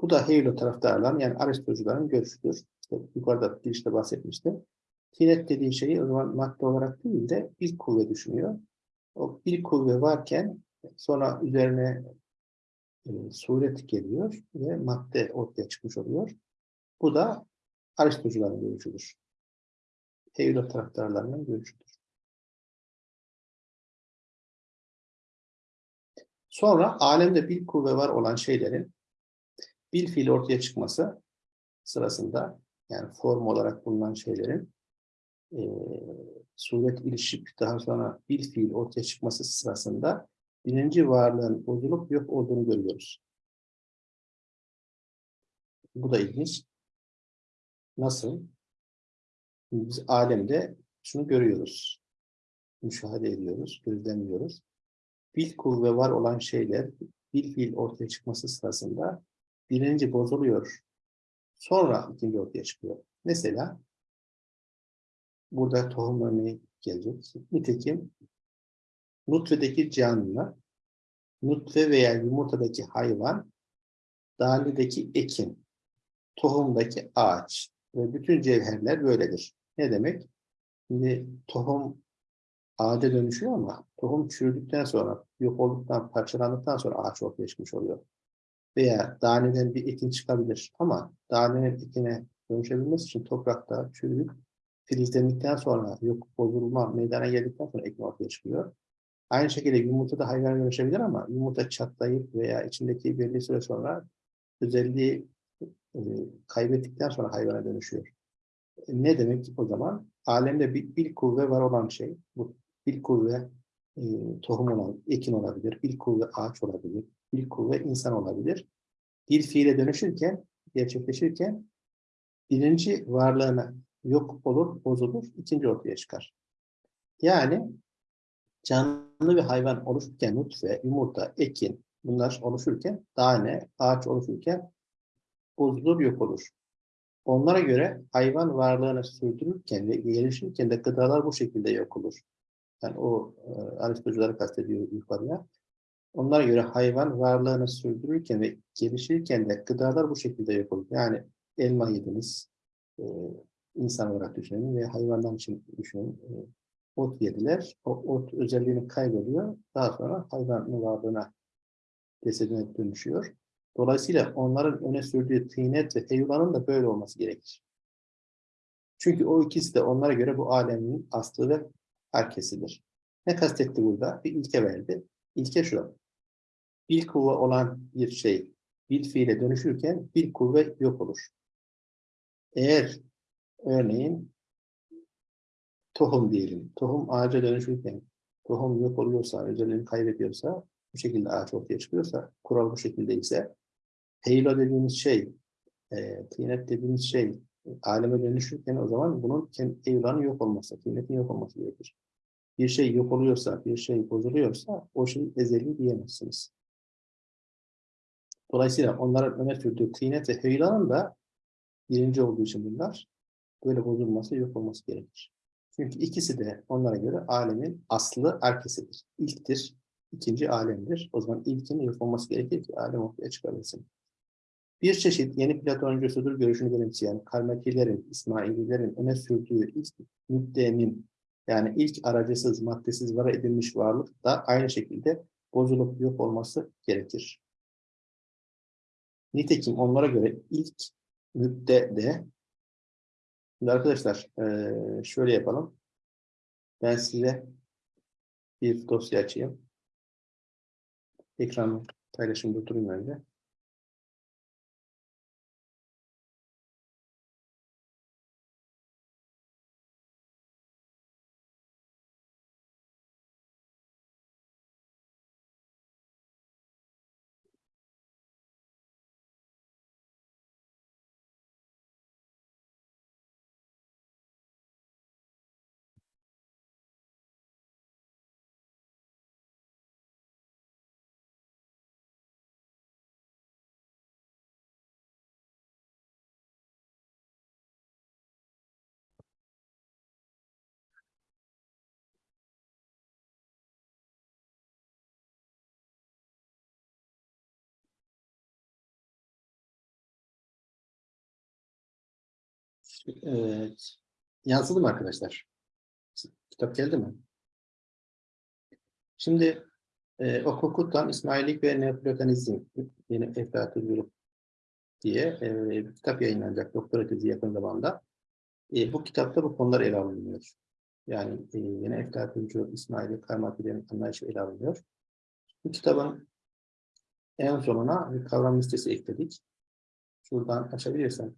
Bu da Hegel taraftarların yani Aristocuların görüşüdür. İşte yukarıda girişte bahsetmiştim. Tıynet dediği şeyi o zaman madde olarak değil de bir kuvve düşünüyor. O bir kuvve varken sonra üzerine e, suret geliyor ve madde ortaya çıkmış oluyor. Bu da Aristocuların görüşüdür. Hegel taraftarlarının görüşüdür. Sonra alemde bir kuvve var olan şeylerin bir fiil ortaya çıkması sırasında yani form olarak bulunan şeylerin e, suret ilişip daha sonra bir fiil ortaya çıkması sırasında birinci varlığın bozulup yok olduğunu görüyoruz. Bu da ilginç. Nasıl? Biz alemde şunu görüyoruz. Müşahede ediyoruz, gözlemliyoruz. Bir kuvve var olan şeyler bir fiil ortaya çıkması sırasında birinci bozuluyor. Sonra ikinci ortaya çıkıyor. Mesela burada tohum örneği gelecek. Nitekim nutfedeki canlı, nutfe veya yumurtadaki hayvan, dalideki ekin, tohumdaki ağaç ve bütün cevherler böyledir. Ne demek? Şimdi tohum ağaca dönüşüyor ama tohum çürüdükten sonra, yok olduktan, parçalandıktan sonra ağaç ortaya çıkmış oluyor. Veya daneden bir ekin çıkabilir ama danenin ekine dönüşebilmesi için toprakta çürüyüp filizlendikten sonra, yok bozulma meydana geldikten sonra ekin ortaya çıkıyor. Aynı şekilde yumurta da hayvana dönüşebilir ama yumurta çatlayıp veya içindeki belli süre sonra özelliği e, kaybettikten sonra hayvana dönüşüyor. E, ne demek o zaman? Alemde bir, bir kuvve var olan şey, bu bir kuvve e, tohum olan, ekin olabilir, bir kuvve ağaç olabilir, bir kuvve insan olabilir. Bir fiile dönüşürken, gerçekleşirken birinci varlığına yok olur, bozulur, ikinci ortaya çıkar. Yani canlı bir hayvan oluşurken nutfe, yumurta, ekin bunlar oluşurken, tane, ağaç oluşurken bozulur, yok olur. Onlara göre hayvan varlığını sürdürürken ve gelişirken de gıdalar bu şekilde yok olur. Yani o e, Aristocuları kastediyor yukarıya. Onlara göre hayvan varlığını sürdürürken ve gelişirken de gıdalar bu şekilde yok olur. Yani elma yediniz, e, insan olarak düşünün ve hayvandan için düşünün. E, ot yediler. O ot özelliğini kaybediyor. Daha sonra hayvanın varlığına cesedine dönüşüyor. Dolayısıyla onların öne sürdüğü tıynet ve heyvanın da böyle olması gerekir. Çünkü o ikisi de onlara göre bu alemin aslı ve herkesidir. Ne kastetti burada? Bir ilke verdi. İlke şu. Bir kuvve olan bir şey bir fiile dönüşürken bir kuvve yok olur. Eğer örneğin tohum diyelim. Tohum ağaca dönüşürken tohum yok oluyorsa, özelliğini kaybediyorsa, bu şekilde ağaç ortaya çıkıyorsa, kural bu şekilde ise heylo dediğimiz şey, e, tînet dediğimiz şey aleme dönüşürken o zaman bunun heylanın yok olması, tînetin yok olması gerekir. Bir şey yok oluyorsa, bir şey bozuluyorsa o şey ezeli diyemezsiniz. Dolayısıyla onların öne sürdüğü tînet ve heylanın da birinci olduğu için bunlar böyle bozulması, yok olması gerekir. Çünkü ikisi de onlara göre alemin aslı herkesidir. İlktir, ikinci alemdir. O zaman ilkin yok olması gerekir ki alem ortaya çıkabilsin. Bir çeşit yeni Platoncusudur görüşünü benimseyen Karmakilerin, İsmaililerin öne sürdüğü ilk müddenin yani ilk aracısız, maddesiz var edilmiş varlık da aynı şekilde bozulup yok olması gerekir. Nitekim onlara göre ilk müdde de Şimdi arkadaşlar şöyle yapalım. Ben size bir dosya açayım. Ekranı paylaşımda durayım önce. Evet. Yansıdı mı arkadaşlar? Kitap geldi mi? Şimdi e, Okokut'tan İsmailik ve Neoplatonizm yeni Eflatun diye e, bir kitap yayınlanacak doktora tezi yakın zamanda. E, bu kitapta bu konular ele alınıyor. Yani e, yeni Eflatuncu İsmail'i Karmatilerin anlayışı ele alınıyor. Bu kitabın en sonuna bir kavram listesi ekledik. Şuradan açabilirsen.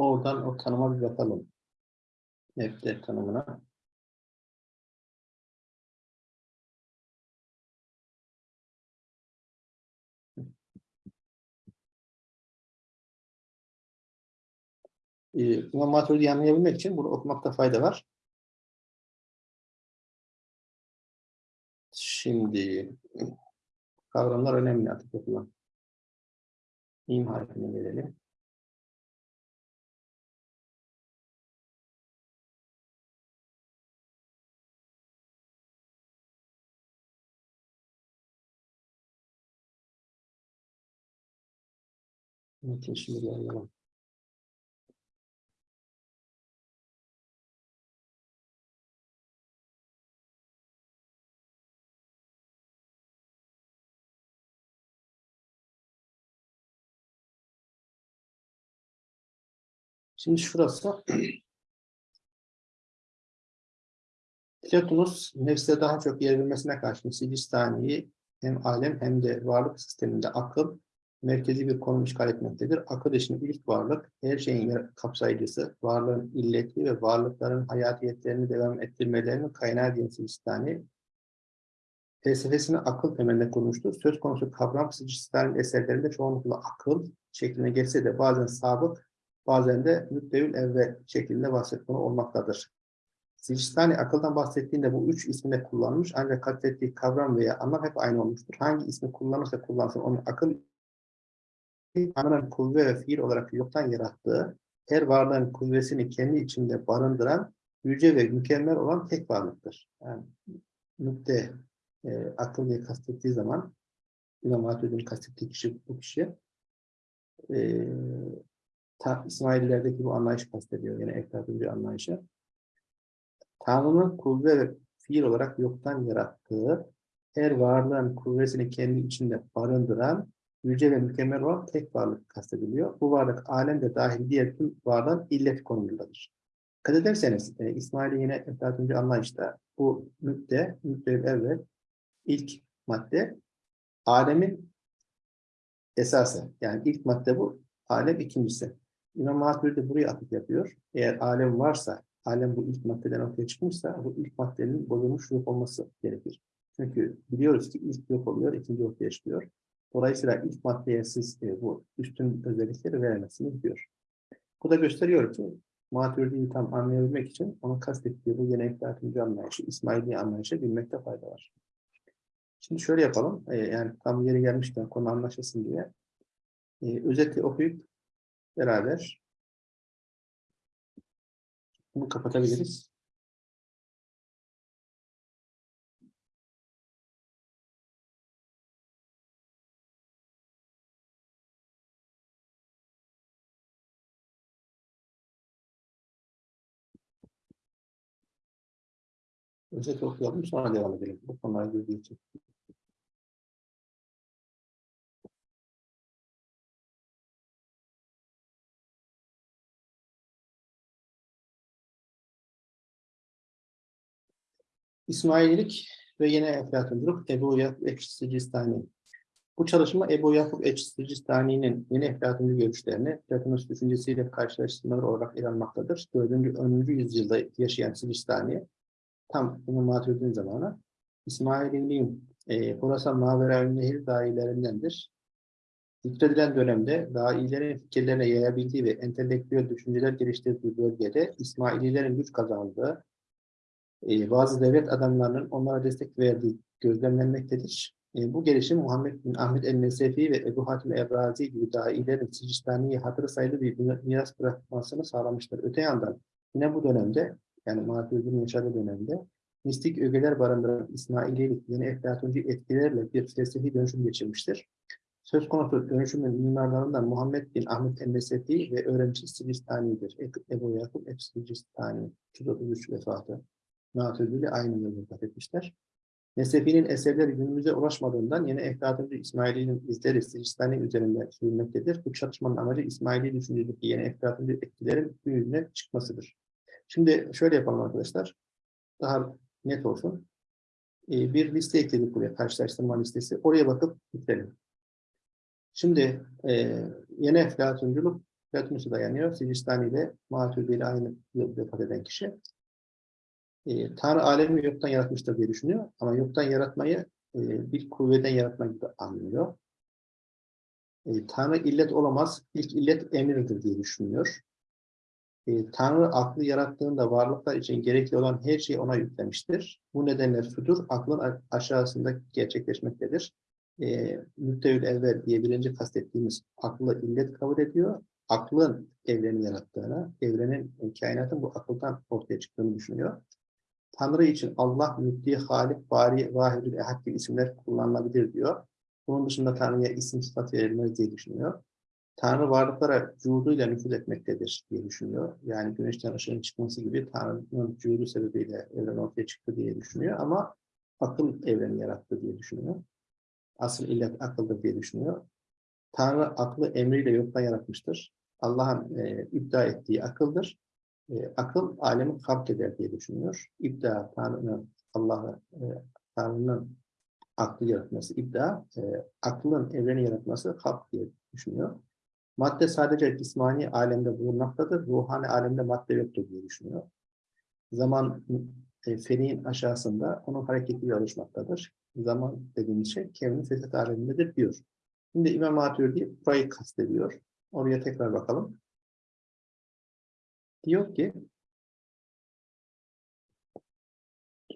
Oradan o tanıma bir bakalım. Map'te tanımına. Ee, İmam Maturidi'yi anlayabilmek için bunu okumakta fayda var. Şimdi kavramlar önemli artık yapılan. İm harfine gelelim. Metin şimdi şurası. Platonus nefse daha çok yer vermesine karşın Sicistani'yi hem alem hem de varlık sisteminde akıl merkezi bir konum işgal etmektedir. Akıl için ilk varlık, her şeyin kapsayıcısı, varlığın illeti ve varlıkların hayatiyetlerini devam ettirmelerinin kaynağı diyen Sicistani, felsefesini akıl temelinde kurmuştur. Söz konusu kavram Sicistani'nin eserlerinde çoğunlukla akıl şeklinde geçse de bazen sabık, bazen de müddevül evvel şeklinde bahsetmeli olmaktadır. Sicistani akıldan bahsettiğinde bu üç ismi de kullanmış ancak kastettiği kavram veya anlam hep aynı olmuştur. Hangi ismi kullanırsa kullansın onun akıl Tanrı'nın kuvve ve fiil olarak yoktan yarattığı, her varlığın kuvvesini kendi içinde barındıran, yüce ve mükemmel olan tek varlıktır. Yani nükte e, akıl diye kastettiği zaman İmam Hatip'in kastettiği kişi bu kişi e, ta, İsmaililerdeki bu anlayış kastediyor. Yani Eflatun bir anlayışı. Tanrı'nın kuvve ve fiil olarak yoktan yarattığı, her varlığın kuvvesini kendi içinde barındıran, yüce ve mükemmel olan tek varlık kastediliyor. Bu varlık alemde dahil diğer tüm varlığın illet konumundadır. Dikkat ederseniz e, İsmail'in yine Eflatuncu anlayışta bu müdde, müdde evvel ilk madde alemin esası. Yani ilk madde bu, alem ikincisi. İmam Maturidi buraya atıf yapıyor. Eğer alem varsa, alem bu ilk maddeden ortaya çıkmışsa bu ilk maddenin bozulmuş yok olması gerekir. Çünkü biliyoruz ki ilk yok oluyor, ikinci ortaya çıkıyor. Dolayısıyla ilk maddeye siz e, bu üstün özellikleri veremezsiniz diyor. Bu da gösteriyor ki Maturidi'yi tam anlayabilmek için onun kastettiği bu yeni eflatuncu anlayışı, İsmaili anlayışı bilmekte fayda var. Şimdi şöyle yapalım, e, yani tam yeri gelmişken konu anlaşılsın diye. E, özeti okuyup beraber bunu kapatabiliriz. Özet okuyalım sonra devam edelim. Bu konulara girdiği için. İsmaililik ve yine Eflatunculuk Ebu Yakup Eçsicistani. Bu çalışma Ebu Yakup Eçsicistani'nin yeni Eflatuncu görüşlerini Platonus düşüncesiyle karşılaştırmalar olarak ele almaktadır. 4. 10. yüzyılda yaşayan Sicistani tam İmam Maturidi'nin zamanı İsmaililiğin e, Horasan Mavera Nehir dahilerindendir. Zikredilen dönemde dahilerin fikirlerine yayabildiği ve entelektüel düşünceler geliştirdiği bölgede İsmaililerin güç kazandığı, e, bazı devlet adamlarının onlara destek verdiği gözlemlenmektedir. E, bu gelişim Muhammed bin Ahmet el-Nesefi ve Ebu Hatim Ebrazi gibi dahilerin Sicistani'ye hatırı sayılı bir miras bırakmasını sağlamıştır. Öte yandan yine bu dönemde yani Maturidi'nin yaşadığı dönemde mistik ögeler barındıran İsmaililik yeni eflatuncu etkilerle bir felsefi dönüşüm geçirmiştir. Söz konusu dönüşümün mimarlarından Muhammed bin Ahmet el-Nesefi ve öğrenci Sicistani'dir. Ebu Yakup el-Sicistani, 233 vefatı. Maturidi ile aynı yılda vefat etmişler. Nesefi'nin eserleri günümüze ulaşmadığından yeni Eflatuncu İsmaili'nin izleri Sicistani üzerinde sürülmektedir. Bu çalışmanın amacı İsmaili düşüncedeki yeni Eflatuncu etkilerin gün yüzüne çıkmasıdır. Şimdi şöyle yapalım arkadaşlar. Daha net olsun. Ee, bir liste ekledik buraya, karşılaştırma listesi. Oraya bakıp bitirelim. Şimdi e, yeni Eflatunculuk Platonus'a dayanıyor. Sicistani ile Maturidi ile aynı yıl vefat eden kişi e, Tanrı alemi yoktan yaratmıştır diye düşünüyor. Ama yoktan yaratmayı e, bir kuvveden yaratmak gibi anlıyor. E, Tanrı illet olamaz, ilk illet emirdir diye düşünüyor. E, Tanrı aklı yarattığında varlıklar için gerekli olan her şeyi ona yüklemiştir. Bu nedenle sudur aklın aşağısında gerçekleşmektedir. E, Müttevül evvel diye birinci kastettiğimiz aklı illet kabul ediyor. Aklın evreni yarattığını, evrenin, kainatın bu akıldan ortaya çıktığını düşünüyor. Tanrı için Allah, Müddi, Halik, Bari, Vahidül Ehad gibi isimler kullanılabilir diyor. Bunun dışında Tanrı'ya isim sıfat verilmez diye düşünüyor. Tanrı varlıklara cuduyla nüfuz etmektedir diye düşünüyor. Yani güneşten ışığın çıkması gibi Tanrı'nın cudu sebebiyle evren ortaya çıktı diye düşünüyor. Ama akıl evreni yarattı diye düşünüyor. Asıl illet akıldır diye düşünüyor. Tanrı aklı emriyle yoktan yaratmıştır. Allah'ın e, iddia ettiği akıldır e, akıl alemi halk eder diye düşünüyor. İddia Tanrı'nın Allah'ı e, Tanrı'nın aklı yaratması iddia, e, aklın evreni yaratması halk diye düşünüyor. Madde sadece cismani alemde bulunmaktadır, ruhani alemde madde yoktur diye düşünüyor. Zaman e, feniğin aşağısında onun hareketiyle oluşmaktadır. Zaman dediğimiz şey kevnin fesat alemindedir diyor. Şimdi İmam Maturidi burayı kastediyor. Oraya tekrar bakalım. Diyor ki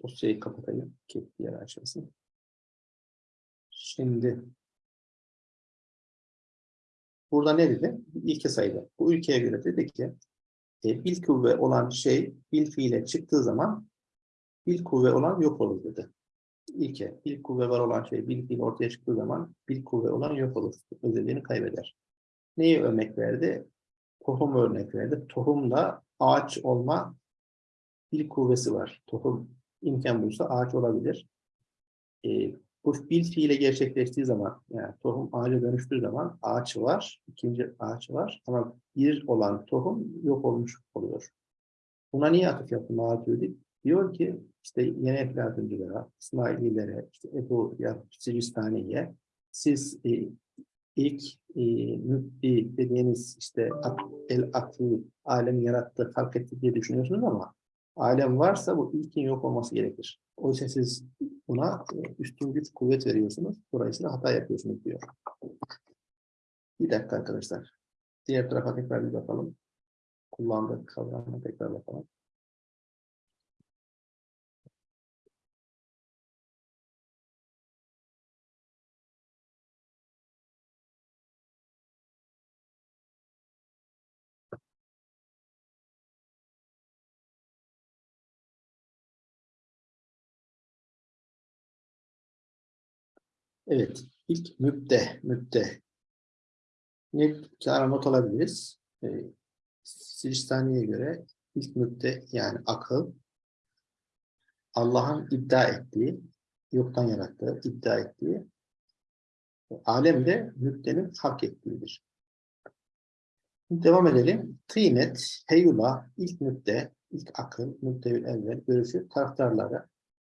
dosyayı kapatayım ki diğer açılsın. Şimdi burada ne dedi? İlke sayıda. Bu ülkeye göre dedi ki e, bil kuvve olan şey bil fiile çıktığı zaman bil kuvve olan yok olur dedi. İlke, bil kuvve var olan şey bil fiil ortaya çıktığı zaman bil kuvve olan yok olur. Özelliğini kaybeder. Neyi örnek verdi? tohum örnek verdi. Tohumda ağaç olma bir kuvvesi var. Tohum imkan bulsa ağaç olabilir. E, bu bil fiile gerçekleştiği zaman, yani tohum ağaca dönüştüğü zaman ağaç var, ikinci ağaç var ama bir olan tohum yok olmuş oluyor. Buna niye atıf yaptı Maatürdi? Diyor ki işte yeni Eflatunculara, İsmaililere, işte Ebu Sicistani'ye siz e, ilk e, mübdi dediğiniz işte el aklı alemi yarattı, halk etti diye düşünüyorsunuz ama alem varsa bu ilkin yok olması gerekir. Oysa siz buna e, üstün güç kuvvet veriyorsunuz. Dolayısıyla hata yapıyorsunuz diyor. Bir dakika arkadaşlar. Diğer tarafa tekrar bir bakalım. Kullandığı kavramı tekrar bakalım. Evet, ilk mübde, mübde. Ne kâra not alabiliriz? E, Sicistani'ye göre ilk mübde yani akıl, Allah'ın iddia ettiği, yoktan yarattığı, iddia ettiği, alemde mübdenin hak ettiğidir. Devam edelim. Tıynet, heyula, ilk mübde, ilk akıl, mübdeül evvel görüşü taraftarları,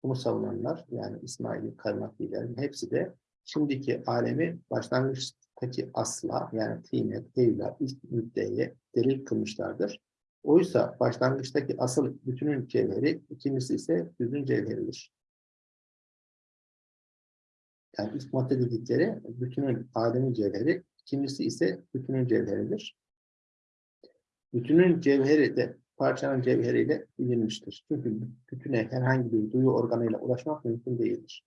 bunu savunanlar yani İsmail'i, Karnaklilerin hepsi de şimdiki alemi başlangıçtaki asla yani tıynet, heyula, ilk müddeye delil kılmışlardır. Oysa başlangıçtaki asıl bütünün cevheri, ikincisi ise düzün cevheridir. Yani ilk madde dedikleri bütünün alemin cevheri, ikincisi ise bütünün cevheridir. Bütünün cevheri de parçanın cevheriyle bilinmiştir. Çünkü bütüne herhangi bir duyu organıyla ulaşmak mümkün değildir.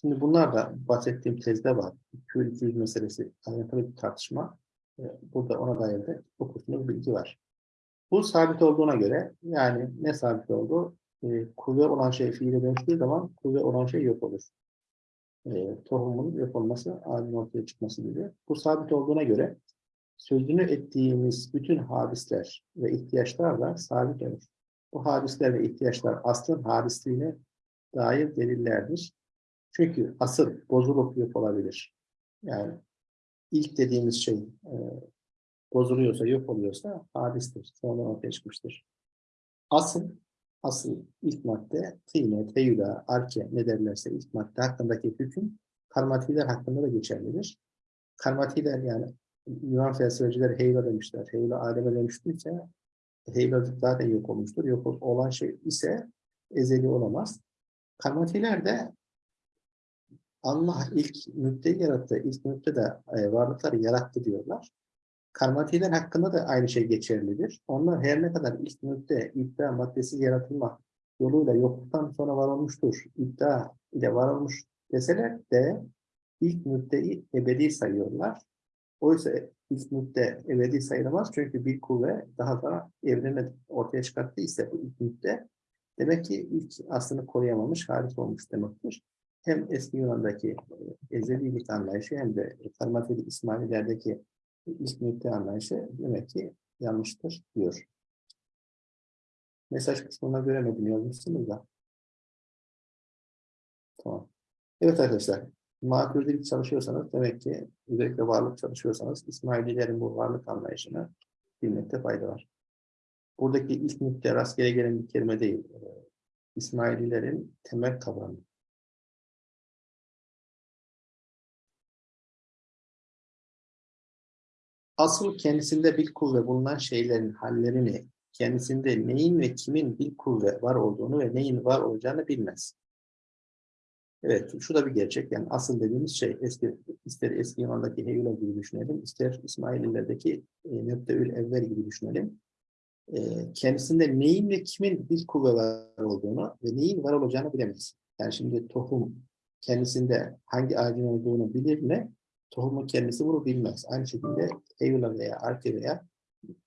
Şimdi bunlar da bahsettiğim tezde var. Kül 200 meselesi ayrıntılı bir tartışma. Ee, Burada ona dair de okursunuz bilgi var. Bu sabit olduğuna göre yani ne sabit oldu? Ee, kuvve olan şey fiile dönüştüğü zaman kuvve olan şey yok olur. Ee, tohumun yok olması, alemin ortaya çıkması gibi. Bu sabit olduğuna göre sözünü ettiğimiz bütün hadisler ve ihtiyaçlar da sabit olur. Bu hadisler ve ihtiyaçlar aslın hadisliğine dair delillerdir. Çünkü asıl bozulup yok olabilir. Yani ilk dediğimiz şey e, bozuluyorsa, yok oluyorsa hadistir. Sonra ortaya çıkmıştır. Asıl, asıl ilk madde tıyne, teyüda, arke ne derlerse ilk madde hakkındaki hüküm karmatiler hakkında da geçerlidir. Karmatiler yani Yunan felsefeciler heyla demişler. Heyla aleme dönüştüyse heyla zaten yok olmuştur. Yok olan şey ise ezeli olamaz. Karmatiler de Allah ilk müddeyi yarattı. İlk müdde de e, varlıkları yarattı diyorlar. Karmatiler hakkında da aynı şey geçerlidir. Onlar her ne kadar ilk müdde iddia maddesi yaratılma yoluyla yokluktan sonra var olmuştur, iddia ile var olmuş deseler de ilk müddeyi ebedi sayıyorlar. Oysa ilk müdde ebedi sayılamaz çünkü bir kuvve daha sonra evreni ortaya çıkarttıysa bu ilk demek ki ilk aslını koruyamamış, hariç olmuş demektir. Hem eski Yunan'daki e, ezelilik anlayışı hem de Karmateli İsmaililerdeki ilk anlayışı demek ki yanlıştır diyor. Mesaj kısmına göremedim yazmışsınız da. Tamam. Evet arkadaşlar, makuldelik çalışıyorsanız demek ki özellikle varlık çalışıyorsanız İsmaililerin bu varlık anlayışını bilmekte fayda var. Buradaki ilk müdde rastgele gelen bir kelime değil. Ee, İsmaililerin temel kavramı. Asıl kendisinde bir kuvve bulunan şeylerin hallerini, kendisinde neyin ve kimin bir kuvve var olduğunu ve neyin var olacağını bilmez. Evet, şu da bir gerçek. Yani asıl dediğimiz şey, eski, ister eski Yunan'daki Heyula gibi düşünelim, ister İsmaililerdeki e, Nöbdeül Evvel gibi düşünelim. E, kendisinde neyin ve kimin bir kuvve var olduğunu ve neyin var olacağını bilemez. Yani şimdi tohum kendisinde hangi ağacın olduğunu bilir mi? Tohumun kendisi bunu bilmez. Aynı şekilde Heyula veya Arke veya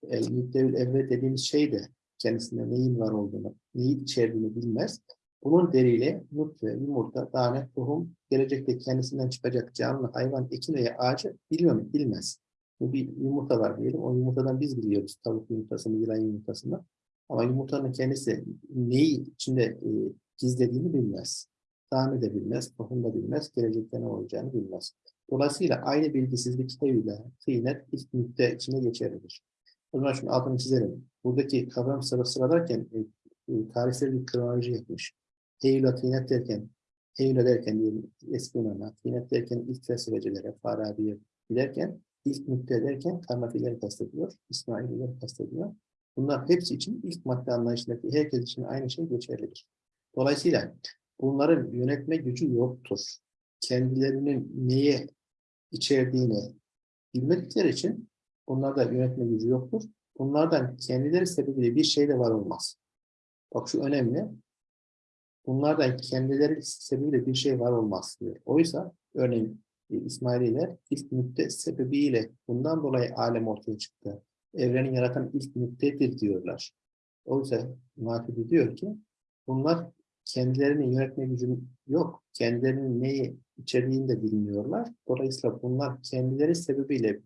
e, Nöbdeül Evvel dediğimiz şey de kendisinde neyin var olduğunu, neyi içerdiğini bilmez. Bunun deriyle nutfe, yumurta, tane, tohum, gelecekte kendisinden çıkacak canlı, hayvan, ekin veya ağacı mu? Bilmez. Bu bir yumurta var diyelim. O yumurtadan biz biliyoruz. Tavuk yumurtasını, yılan yumurtasını. Ama yumurtanın kendisi neyi içinde e, gizlediğini bilmez. Tane de bilmez, tohum da bilmez, gelecekte ne olacağını bilmez. Dolayısıyla aynı bilgisizlik tevhile, kıynet, ilk müdde içinde geçerlidir. O zaman şunu altını çizelim. Buradaki kavram sıra sıralarken e, e, tarihsel bir kronoloji yapmış. Eylül tinet derken, Eylül derken diyelim eski Yunan'a, tinet derken ilk felsefecilere, Farabi'ye, derken ilk nükte derken Karnafileri kastediyor, İsmailileri kastediyor. Bunlar hepsi için ilk madde anlayışındaki herkes için aynı şey geçerlidir. Dolayısıyla bunların yönetme gücü yoktur. Kendilerinin neye içerdiğini bilmedikleri için bunlarda yönetme gücü yoktur. Bunlardan kendileri sebebiyle bir şey de var olmaz. Bak şu önemli. Bunlardan kendileri sebebiyle bir şey var olmaz diyor. Oysa örneğin e, İsmaililer ilk nükte sebebiyle bundan dolayı alem ortaya çıktı. Evreni yaratan ilk nüktedir diyorlar. Oysa Matidi diyor ki bunlar kendilerinin yönetme gücü yok. Kendilerinin neyi içeriğini de bilmiyorlar. Dolayısıyla bunlar kendileri sebebiyle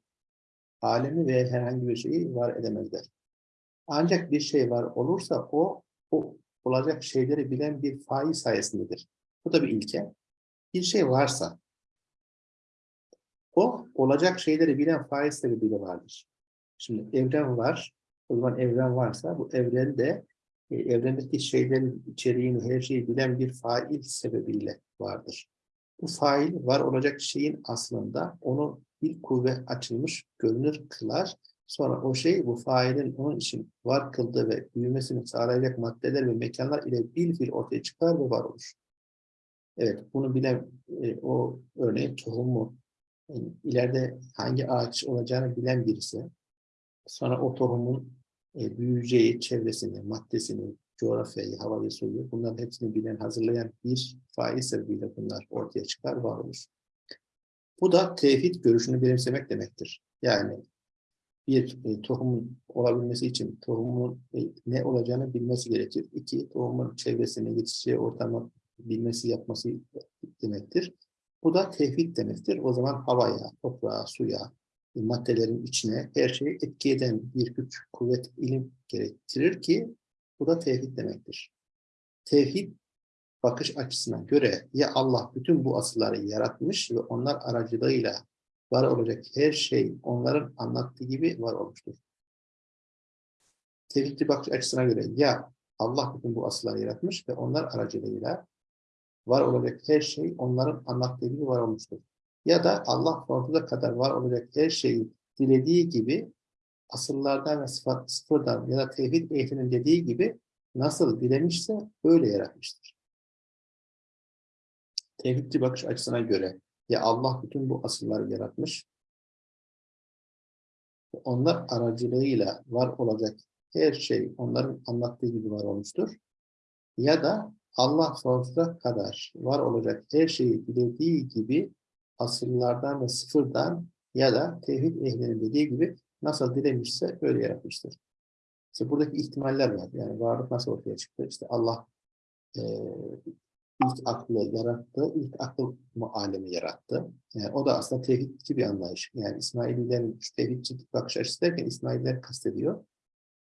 alemi ve herhangi bir şeyi var edemezler. Ancak bir şey var olursa o, o olacak şeyleri bilen bir fail sayesindedir. Bu da bir ilke. Bir şey varsa o olacak şeyleri bilen fail sebebiyle vardır. Şimdi evren var. O zaman evren varsa bu evrende e, evrendeki şeylerin içeriğini, her şeyi bilen bir fail sebebiyle vardır. Bu fail var olacak şeyin aslında onu bir kuvve açılmış görünür kılar. Sonra o şey bu failin onun için var kıldığı ve büyümesini sağlayacak maddeler ve mekanlar ile bir fil ortaya çıkar ve var olur. Evet, bunu bilen e, o örneğin tohumu yani ileride hangi ağaç olacağını bilen birisi sonra o tohumun e, büyüyeceği çevresini, maddesini, coğrafyayı, havayı, suyu bunların hepsini bilen, hazırlayan bir fail sebebiyle bunlar ortaya çıkar, var olur. Bu da tevhid görüşünü benimsemek demektir. Yani bir e, tohumun olabilmesi için tohumun e, ne olacağını bilmesi gerekir. İki, tohumun çevresine, yetişeceği ortamı bilmesi, yapması demektir. Bu da tevhid demektir. O zaman havaya, toprağa, suya, e, maddelerin içine her şeyi etki eden bir güç, kuvvet, ilim gerektirir ki bu da tevhid demektir. Tevhid bakış açısına göre ya Allah bütün bu asılları yaratmış ve onlar aracılığıyla var olacak her şey onların anlattığı gibi var olmuştur. Tevhidli bakış açısına göre ya Allah bütün bu asılları yaratmış ve onlar aracılığıyla var olacak her şey onların anlattığı gibi var olmuştur. Ya da Allah sonsuza kadar var olacak her şeyi dilediği gibi asıllardan ve sıfat, sıfırdan ya da tevhid ehlinin dediği gibi nasıl dilemişse öyle yaratmıştır. Tevhidci bakış açısına göre ya Allah bütün bu asılları yaratmış, onlar aracılığıyla var olacak her şey onların anlattığı gibi var olmuştur. Ya da Allah sonsuza kadar var olacak her şeyi dilediği gibi asırlardan ve sıfırdan ya da tevhid ehlinin dediği gibi nasıl dilemişse öyle yaratmıştır. İşte buradaki ihtimaller var. Yani varlık nasıl ortaya çıktı? İşte Allah e, ilk aklı yarattı, ilk akıl alemi yarattı. Yani o da aslında tevhidçi bir anlayış. Yani İsmaililerin tevhidçi bakış açısı derken İsmaililer kastediyor.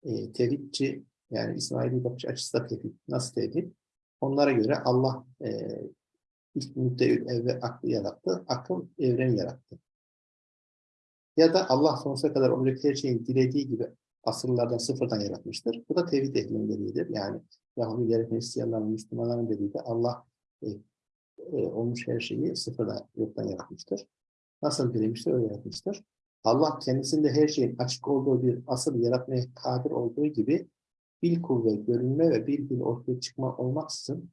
E, tevhidçi yani İsmaili bakış açısı da tevhid. Nasıl tevhid? Onlara göre Allah e, ilk müddeül evve aklı yarattı, akıl evreni yarattı. Ya da Allah sonsuza kadar olacak her şeyin dilediği gibi asırlardan sıfırdan yaratmıştır. Bu da tevhid ehlinin dediğidir. Yani Yahudilerin, Hristiyanların, Müslümanların dediği de Allah e, e, olmuş her şeyi sıfırdan, yoktan yaratmıştır. Nasıl dilemiştir, öyle yaratmıştır. Allah kendisinde her şeyin açık olduğu bir asıl yaratmaya kadir olduğu gibi bil kuvve, görünme ve bil bil ortaya çıkma olmaksızın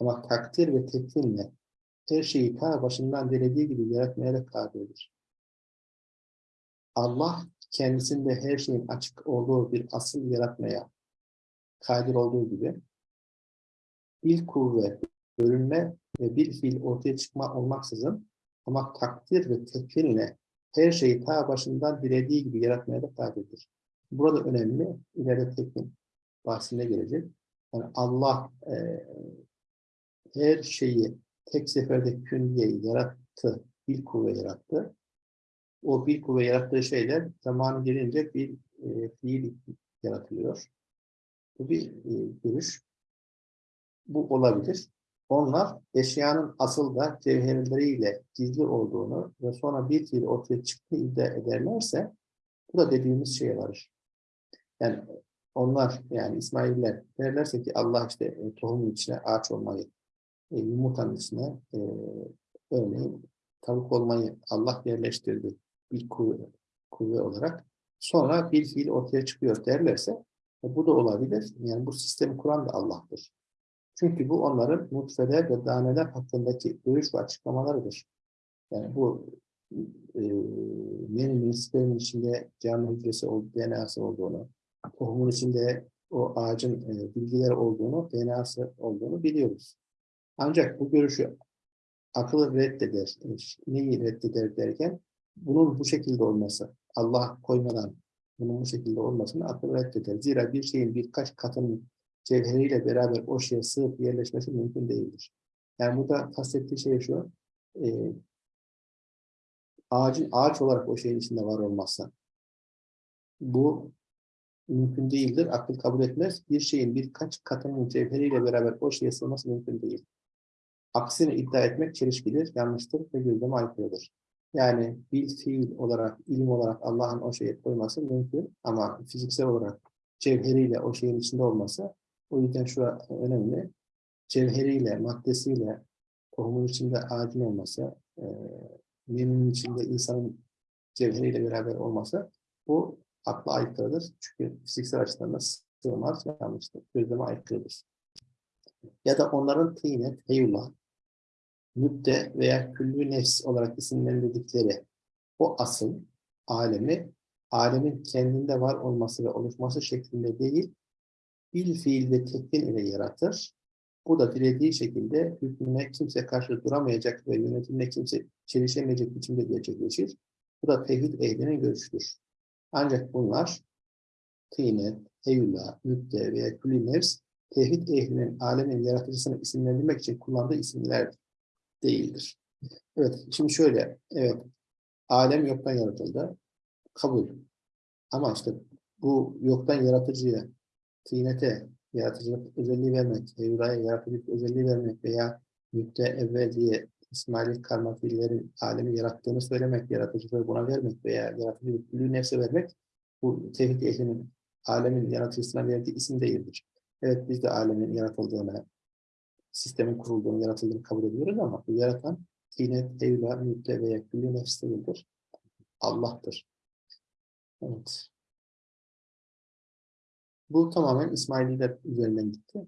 ama takdir ve tekvinle her şeyi ta başından dilediği gibi yaratmaya da kadirdir. Allah kendisinde her şeyin açık olduğu bir asıl yaratmaya kadir olduğu gibi bir kuvvet, görünme ve bir fiil ortaya çıkma olmaksızın ama takdir ve tekfinle her şeyi ta başından dilediği gibi yaratmaya da kadirdir. Burada önemli, ileride tekvin bahsinde gelecek. Yani Allah e, her şeyi tek seferde külliyeyi yarattı, bir kuvve yarattı. O bir kuvve yarattığı şeyler zamanı gelince bir e, fiil yaratılıyor. Bu bir e, görüş. Bu olabilir. Onlar eşyanın asıl da cevherleriyle gizli olduğunu ve sonra bir fiil ortaya çıktığını iddia ederlerse bu da dediğimiz şeye varır. Yani onlar yani İsmailler derlerse ki Allah işte e, tohumun içine ağaç olmayı, e, yumurtanın içine e, örneğin tavuk olmayı Allah yerleştirdi bir kuvve, olarak sonra bir fiil ortaya çıkıyor derlerse e, bu da olabilir. Yani bu sistemi kuran da Allah'tır. Çünkü bu onların nutfeler ve daneler hakkındaki görüş ve açıklamalarıdır. Yani bu e, meninin, spermin içinde canlı hücresi, DNA'sı olduğunu, tohumun içinde o ağacın e, bilgileri olduğunu, DNA'sı olduğunu biliyoruz. Ancak bu görüşü akıl reddeder. E, Neyi reddeder derken, bunun bu şekilde olması, Allah koymadan bunun bu şekilde olmasını akıl reddeder. Zira bir şeyin birkaç katının cevheriyle beraber o şeye sığıp yerleşmesi mümkün değildir. Yani burada kastettiği şey şu, e, ağacın ağaç olarak o şeyin içinde var olmazsa bu mümkün değildir. Akıl kabul etmez. Bir şeyin birkaç katının cevheriyle beraber o şeye sığması mümkün değil. Aksini iddia etmek çelişkidir, yanlıştır ve gündeme aykırıdır. Yani bil fiil olarak, ilim olarak Allah'ın o şeye koyması mümkün ama fiziksel olarak cevheriyle o şeyin içinde olması o yüzden şu önemli. Cevheriyle, maddesiyle tohumun içinde ağacın olması, e, memnun içinde insanın cevheriyle beraber olması bu akla aykırıdır. Çünkü fiziksel açıdan da sığmaz, yanlıştır. Gözleme aykırıdır. Ya da onların tıynet, heyullah, müdde veya küllü nefs olarak isimlendirdikleri o asıl alemi, alemin kendinde var olması ve oluşması şeklinde değil, bil fiil ve tekvin ile yaratır. Bu da dilediği şekilde hükmüne kimse karşı duramayacak ve yönetimine kimse çelişemeyecek biçimde gerçekleşir. Bu da tevhid ehlinin görüşüdür. Ancak bunlar tıynet, eyullah, müdde veya külli nefs tevhid ehlinin alemin yaratıcısını isimlendirmek için kullandığı isimler değildir. Evet, şimdi şöyle, evet, alem yoktan yaratıldı, kabul. Ama işte bu yoktan yaratıcıya, tînete, yaratıcılık özelliği vermek, Evra'ya yaratıcılık özelliği vermek veya müdde evvel diye İsmail karma fiillerin alemi yarattığını söylemek, yaratıcılığı buna vermek veya yaratıcılık külü nefse vermek, bu tevhid ehlinin alemin yaratıcısına verdiği isim değildir. Evet biz de alemin yaratıldığını, sistemin kurulduğunu, yaratıldığını kabul ediyoruz ama bu yaratan tînet, evla, müdde veya külü nefs değildir. Allah'tır. Evet. Bu tamamen İsmaililer üzerinden gitti.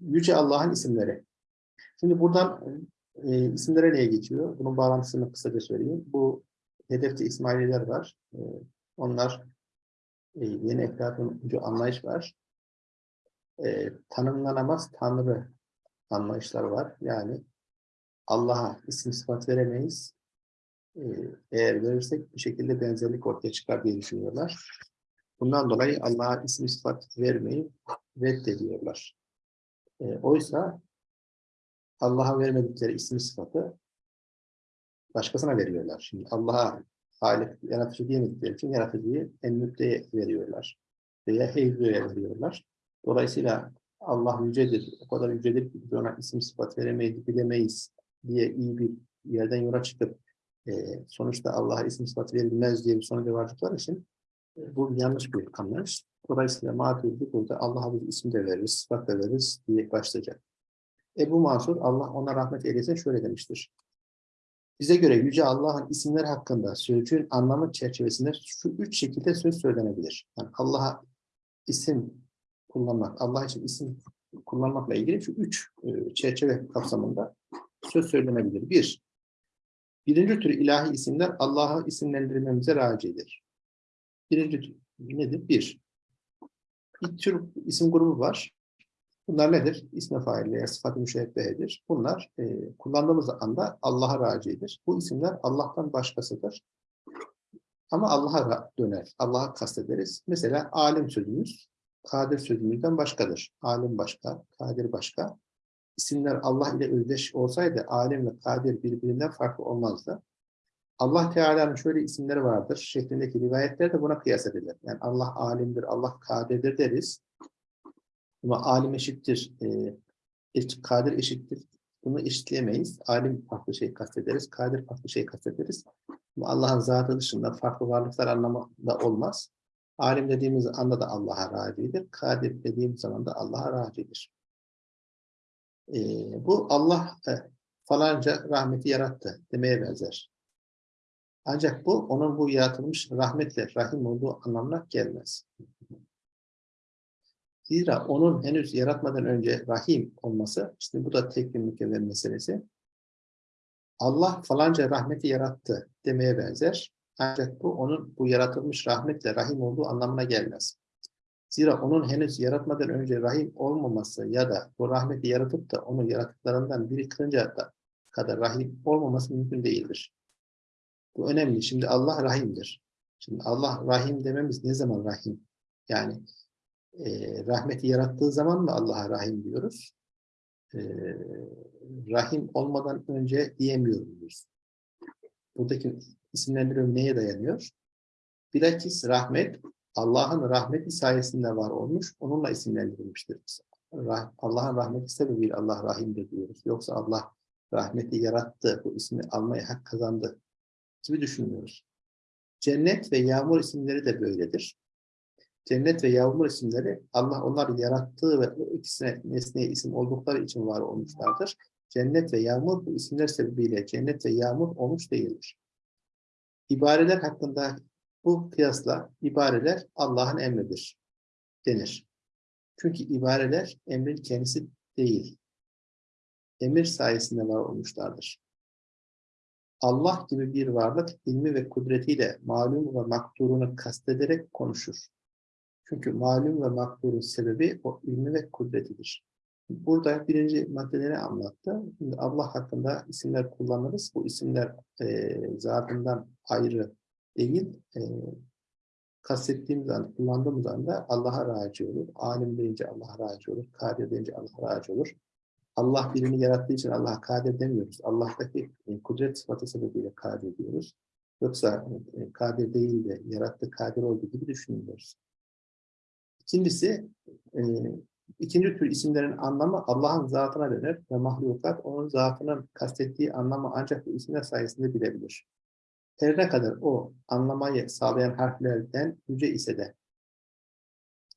Yüce Allah'ın isimleri. Şimdi buradan e, isimlere neye geçiyor? Bunun bağlantısını kısaca söyleyeyim. Bu hedefte İsmaililer var. E, onlar e, yeni Eflatuncu anlayış var. E, tanımlanamaz Tanrı anlayışlar var. Yani Allah'a isim sıfat veremeyiz. E, eğer verirsek bir şekilde benzerlik ortaya çıkar diye düşünüyorlar. Bundan dolayı Allah'a isim sıfat vermeyi reddediyorlar. E, oysa Allah'a vermedikleri isim sıfatı başkasına veriyorlar. Şimdi Allah'a Halik, yaratıcı diyemedikleri için yaratıcıyı en müddeye veriyorlar. Veya heyveye veriyorlar. Dolayısıyla Allah yücedir, o kadar yücedir ki biz ona isim sıfat veremeyiz, bilemeyiz diye iyi bir yerden yola çıkıp e, sonuçta Allah'a isim sıfat verilmez diye bir sonuca vardıkları için e, bu yanlış bir anlayış. Dolayısıyla maturidi burada Allah'a bir isim de veririz, sıfat da veririz diye başlayacak. Ebu Mansur, Allah ona rahmet eylesin şöyle demiştir. Bize göre Yüce Allah'ın isimler hakkında sözcüğün anlamı çerçevesinde şu üç şekilde söz söylenebilir. Yani Allah'a isim kullanmak, Allah için isim kullanmakla ilgili şu üç e, çerçeve kapsamında söz söylenebilir. Bir, birinci tür ilahi isimler Allah'ı isimlendirmemize racidir. Birinci tür nedir? Bir, bir tür isim grubu var. Bunlar nedir? İsme fail veya sıfat-ı müşebbehedir. Bunlar e, kullandığımız anda Allah'a racidir. Bu isimler Allah'tan başkasıdır. Ama Allah'a döner. Allah'a kastederiz. Mesela alim sözümüz, kadir sözümüzden başkadır. Alim başka, kadir başka. İsimler Allah ile özdeş olsaydı alim ve kadir birbirinden farklı olmazdı. Allah Teala'nın şöyle isimleri vardır şeklindeki rivayetler de buna kıyas edilir. Yani Allah alimdir, Allah kadirdir deriz. Ama alim eşittir, e, kadir eşittir. Bunu eşitleyemeyiz. Alim farklı şey kastederiz, kadir farklı şey kastederiz. Ama Allah'ın zatı dışında farklı varlıklar anlamında olmaz. Alim dediğimiz anda da Allah'a racidir. Kadir dediğimiz zaman da Allah'a racidir. E, bu Allah e, falanca rahmeti yarattı demeye benzer. Ancak bu onun bu yaratılmış rahmetle rahim olduğu anlamına gelmez. Zira onun henüz yaratmadan önce rahim olması, işte bu da tek bir mükemmel meselesi. Allah falanca rahmeti yarattı demeye benzer. Ancak bu onun bu yaratılmış rahmetle rahim olduğu anlamına gelmez. Zira onun henüz yaratmadan önce rahim olmaması ya da bu rahmeti yaratıp da onu yaratıklarından biri kırınca da kadar rahim olmaması mümkün değildir. Bu önemli. Şimdi Allah rahimdir. Şimdi Allah rahim dememiz ne zaman rahim? Yani e, rahmeti yarattığı zaman mı Allah'a rahim diyoruz? E, rahim olmadan önce diyemiyoruz. Buradaki isimlendirme neye dayanıyor? Bilakis rahmet Allah'ın rahmeti sayesinde var olmuş, onunla isimlendirilmiştir. Rah Allah'ın rahmeti sebebiyle Allah rahimdir diyoruz. Yoksa Allah rahmeti yarattı, bu ismi almaya hak kazandı gibi düşünmüyoruz. Cennet ve yağmur isimleri de böyledir. Cennet ve yağmur isimleri Allah onları yarattığı ve o ikisine nesneye isim oldukları için var olmuşlardır. Cennet ve yağmur bu isimler sebebiyle cennet ve yağmur olmuş değildir. İbareler hakkında bu kıyasla ibareler Allah'ın emridir denir. Çünkü ibareler emrin kendisi değil. Emir sayesinde var olmuşlardır. Allah gibi bir varlık ilmi ve kudretiyle malum ve makturunu kastederek konuşur. Çünkü malum ve makturun sebebi o ilmi ve kudretidir. Burada birinci maddeleri anlattı. Şimdi Allah hakkında isimler kullanırız. Bu isimler e, zatından ayrı değil. E, kastettiğimiz anda, kullandığımız anda Allah'a raci olur. Alim deyince Allah'a raci olur. Kadir deyince Allah'a raci olur. Allah birini yarattığı için Allah'a kadir demiyoruz. Allah'taki e, kudret sıfatı sebebiyle kadir diyoruz. Yoksa e, kadir değil de yarattı kadir olduğu gibi düşünmüyoruz. İkincisi, e, ikinci tür isimlerin anlamı Allah'ın zatına döner ve mahlukat onun zatının kastettiği anlamı ancak bu isimler sayesinde bilebilir. Her ne kadar o anlamayı sağlayan harflerden yüce ise de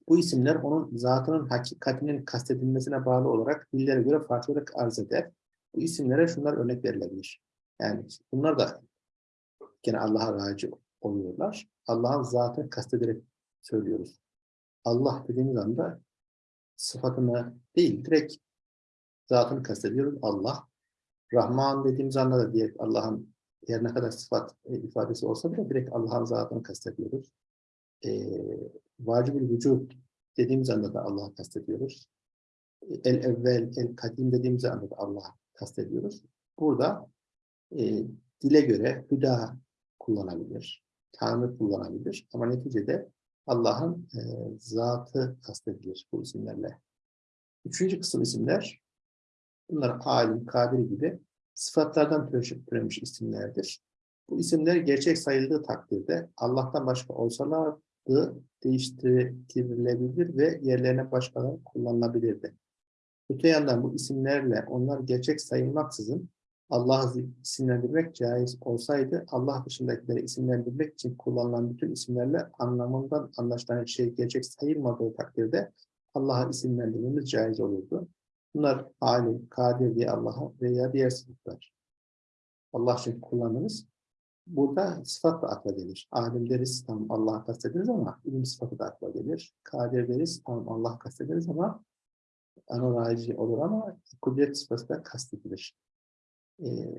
bu isimler onun zatının hakikatinin kastedilmesine bağlı olarak dillere göre farklı olarak arz eder. Bu isimlere şunlar örnek verilebilir. Yani bunlar da gene Allah'a raci oluyorlar. Allah'ın zatını kastederek söylüyoruz. Allah dediğimiz anda sıfatını değil, direkt zatını kastediyoruz. Allah. Rahman dediğimiz anda da diye Allah'ın her ne kadar sıfat e, ifadesi olsa bile direkt Allah'ın zatını kastediyoruz. E, vacibül vücut dediğimiz anda da Allah'ı kastediyoruz. El evvel, el kadim dediğimiz anda da Allah'ı kastediyoruz. Burada e, dile göre hüda kullanabilir, Tanrı kullanabilir ama neticede Allah'ın e, zatı kastedilir bu isimlerle. Üçüncü kısım isimler, bunlar alim, kadir gibi sıfatlardan türemiş isimlerdir. Bu isimler gerçek sayıldığı takdirde Allah'tan başka olsalardı değiştirilebilir ve yerlerine başkaları kullanılabilirdi. Öte yandan bu isimlerle onlar gerçek sayılmaksızın Allah'ı isimlendirmek caiz olsaydı Allah dışındakileri isimlendirmek için kullanılan bütün isimlerle anlamından anlaşılan şey gerçek sayılmadığı takdirde Allah'a isimlendirmemiz caiz olurdu. Bunlar alim, kadir diye Allah'a veya diğer sıfatlar. Allah için kullanırız. Burada sıfat da akla gelir. Alim deriz, tam Allah'a kastederiz ama ilim sıfatı da akla gelir. Kadir deriz, tam Allah kastederiz ama anolaji olur ama kudret sıfatı da kastedilir. Ee,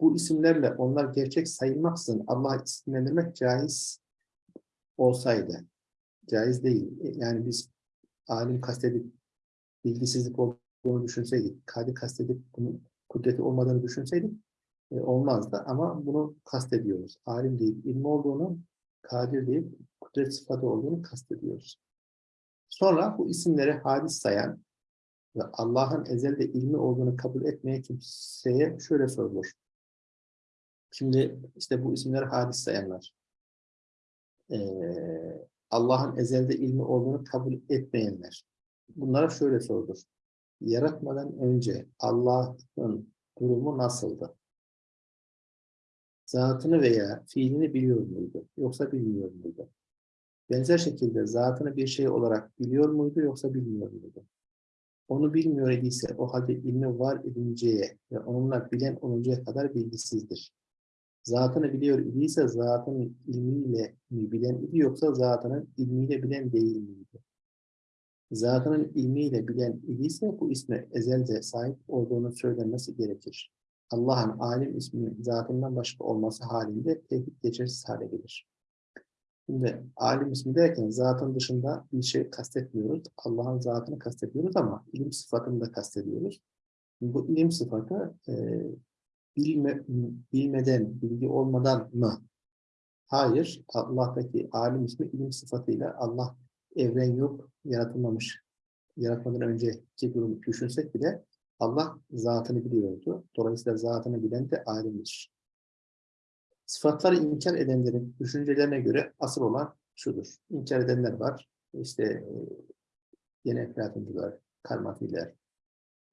bu isimlerle onlar gerçek sayılmaksızın Allah isimlendirmek caiz olsaydı, caiz değil. Yani biz alim kastedip bilgisizlik olduğunu düşünseydik, kadir kastedip bunun kudreti olmadığını düşünseydik e, olmazdı. Ama bunu kastediyoruz. Alim deyip ilmi olduğunu, kadir deyip kudret sıfatı olduğunu kastediyoruz. Sonra bu isimleri hadis sayan ve Allah'ın ezelde ilmi olduğunu kabul etmeyen kimseye şöyle sorulur. Şimdi işte bu isimleri hadis sayanlar. Ee, Allah'ın ezelde ilmi olduğunu kabul etmeyenler. Bunlara şöyle sorulur. Yaratmadan önce Allah'ın durumu nasıldı? Zatını veya fiilini biliyor muydu? Yoksa bilmiyor muydu? Benzer şekilde zatını bir şey olarak biliyor muydu yoksa bilmiyor muydu? Onu bilmiyor idiyse o halde ilmi var edinceye ve onunla bilen oluncaya kadar bilgisizdir. zatını biliyor idiyse zatının ilmiyle mi bilen idi yoksa zatının ilmiyle bilen değil miydi? Zatının ilmiyle bilen idiyse bu isme ezelde sahip olduğunu söylenmesi gerekir. Allah'ın alim isminin zatından başka olması halinde tevhid geçersiz hale gelir. Şimdi alim ismi derken zatın dışında bir şey kastetmiyoruz. Allah'ın zatını kastediyoruz ama ilim sıfatını da kastediyoruz. Bu ilim sıfatı e, bilme, bilmeden, bilgi olmadan mı? Hayır. Allah'taki alim ismi ilim sıfatıyla Allah evren yok, yaratılmamış. Yaratmadan önceki durumu düşünsek bile Allah zatını biliyordu. Dolayısıyla zatını bilen de alimdir. Sıfatları inkar edenlerin düşüncelerine göre asıl olan şudur. İnkar edenler var. İşte e, yine Eflatuncular, karmatiler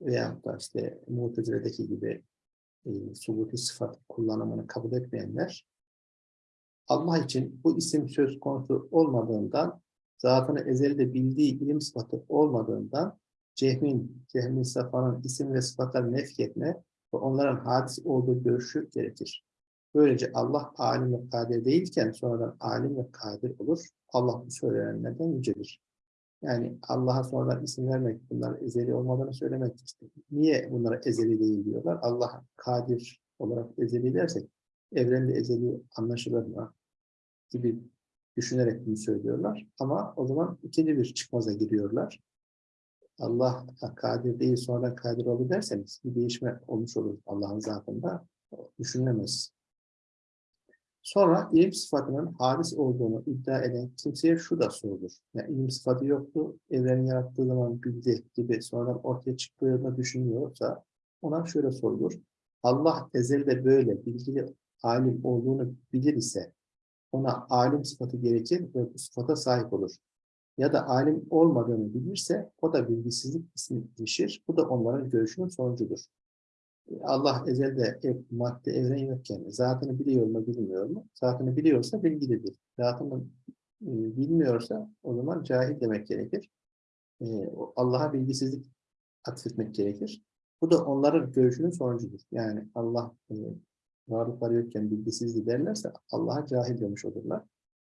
veya da işte Mutezile'deki gibi e, subuti sıfat kullanımını kabul etmeyenler Allah için bu isim söz konusu olmadığından zatını ezelde bildiği ilim sıfatı olmadığından cehmin, cehmin safanın isim ve sıfatları nefk etme ve onların hadis olduğu görüşü gerekir. Böylece Allah alim ve kadir değilken sonradan alim ve kadir olur. Allah bu söylenenlerden yücedir. Yani Allah'a sonradan isim vermek, bunlar ezeli olmadığını söylemek işte. Niye bunlara ezeli değil diyorlar? Allah kadir olarak ezeli dersek, evrende ezeli anlaşılır mı? Gibi düşünerek bunu söylüyorlar. Ama o zaman ikinci bir çıkmaza giriyorlar. Allah kadir değil sonradan kadir oldu derseniz bir değişme olmuş olur Allah'ın zatında. Düşünülemez. Sonra ilim sıfatının hadis olduğunu iddia eden kimseye şu da sorulur. Yani ilim sıfatı yoktu, evreni yarattığı zaman bildi gibi sonradan ortaya çıktığını düşünüyorsa ona şöyle sorulur. Allah ezelde böyle bilgili alim olduğunu bilir ise ona alim sıfatı gerekir ve bu sıfata sahip olur. Ya da alim olmadığını bilirse o da bilgisizlik ismi işir. Bu da onların görüşünün sonucudur. Allah ezelde madde evren yokken zatını biliyor mu bilmiyor mu? Zatını biliyorsa bilgilidir. Zatını e, bilmiyorsa o zaman cahil demek gerekir. E, Allah'a bilgisizlik atfetmek gerekir. Bu da onların görüşünün sonucudur. Yani Allah e, varlıkları yokken bilgisizliği derlerse Allah'a cahil demiş olurlar.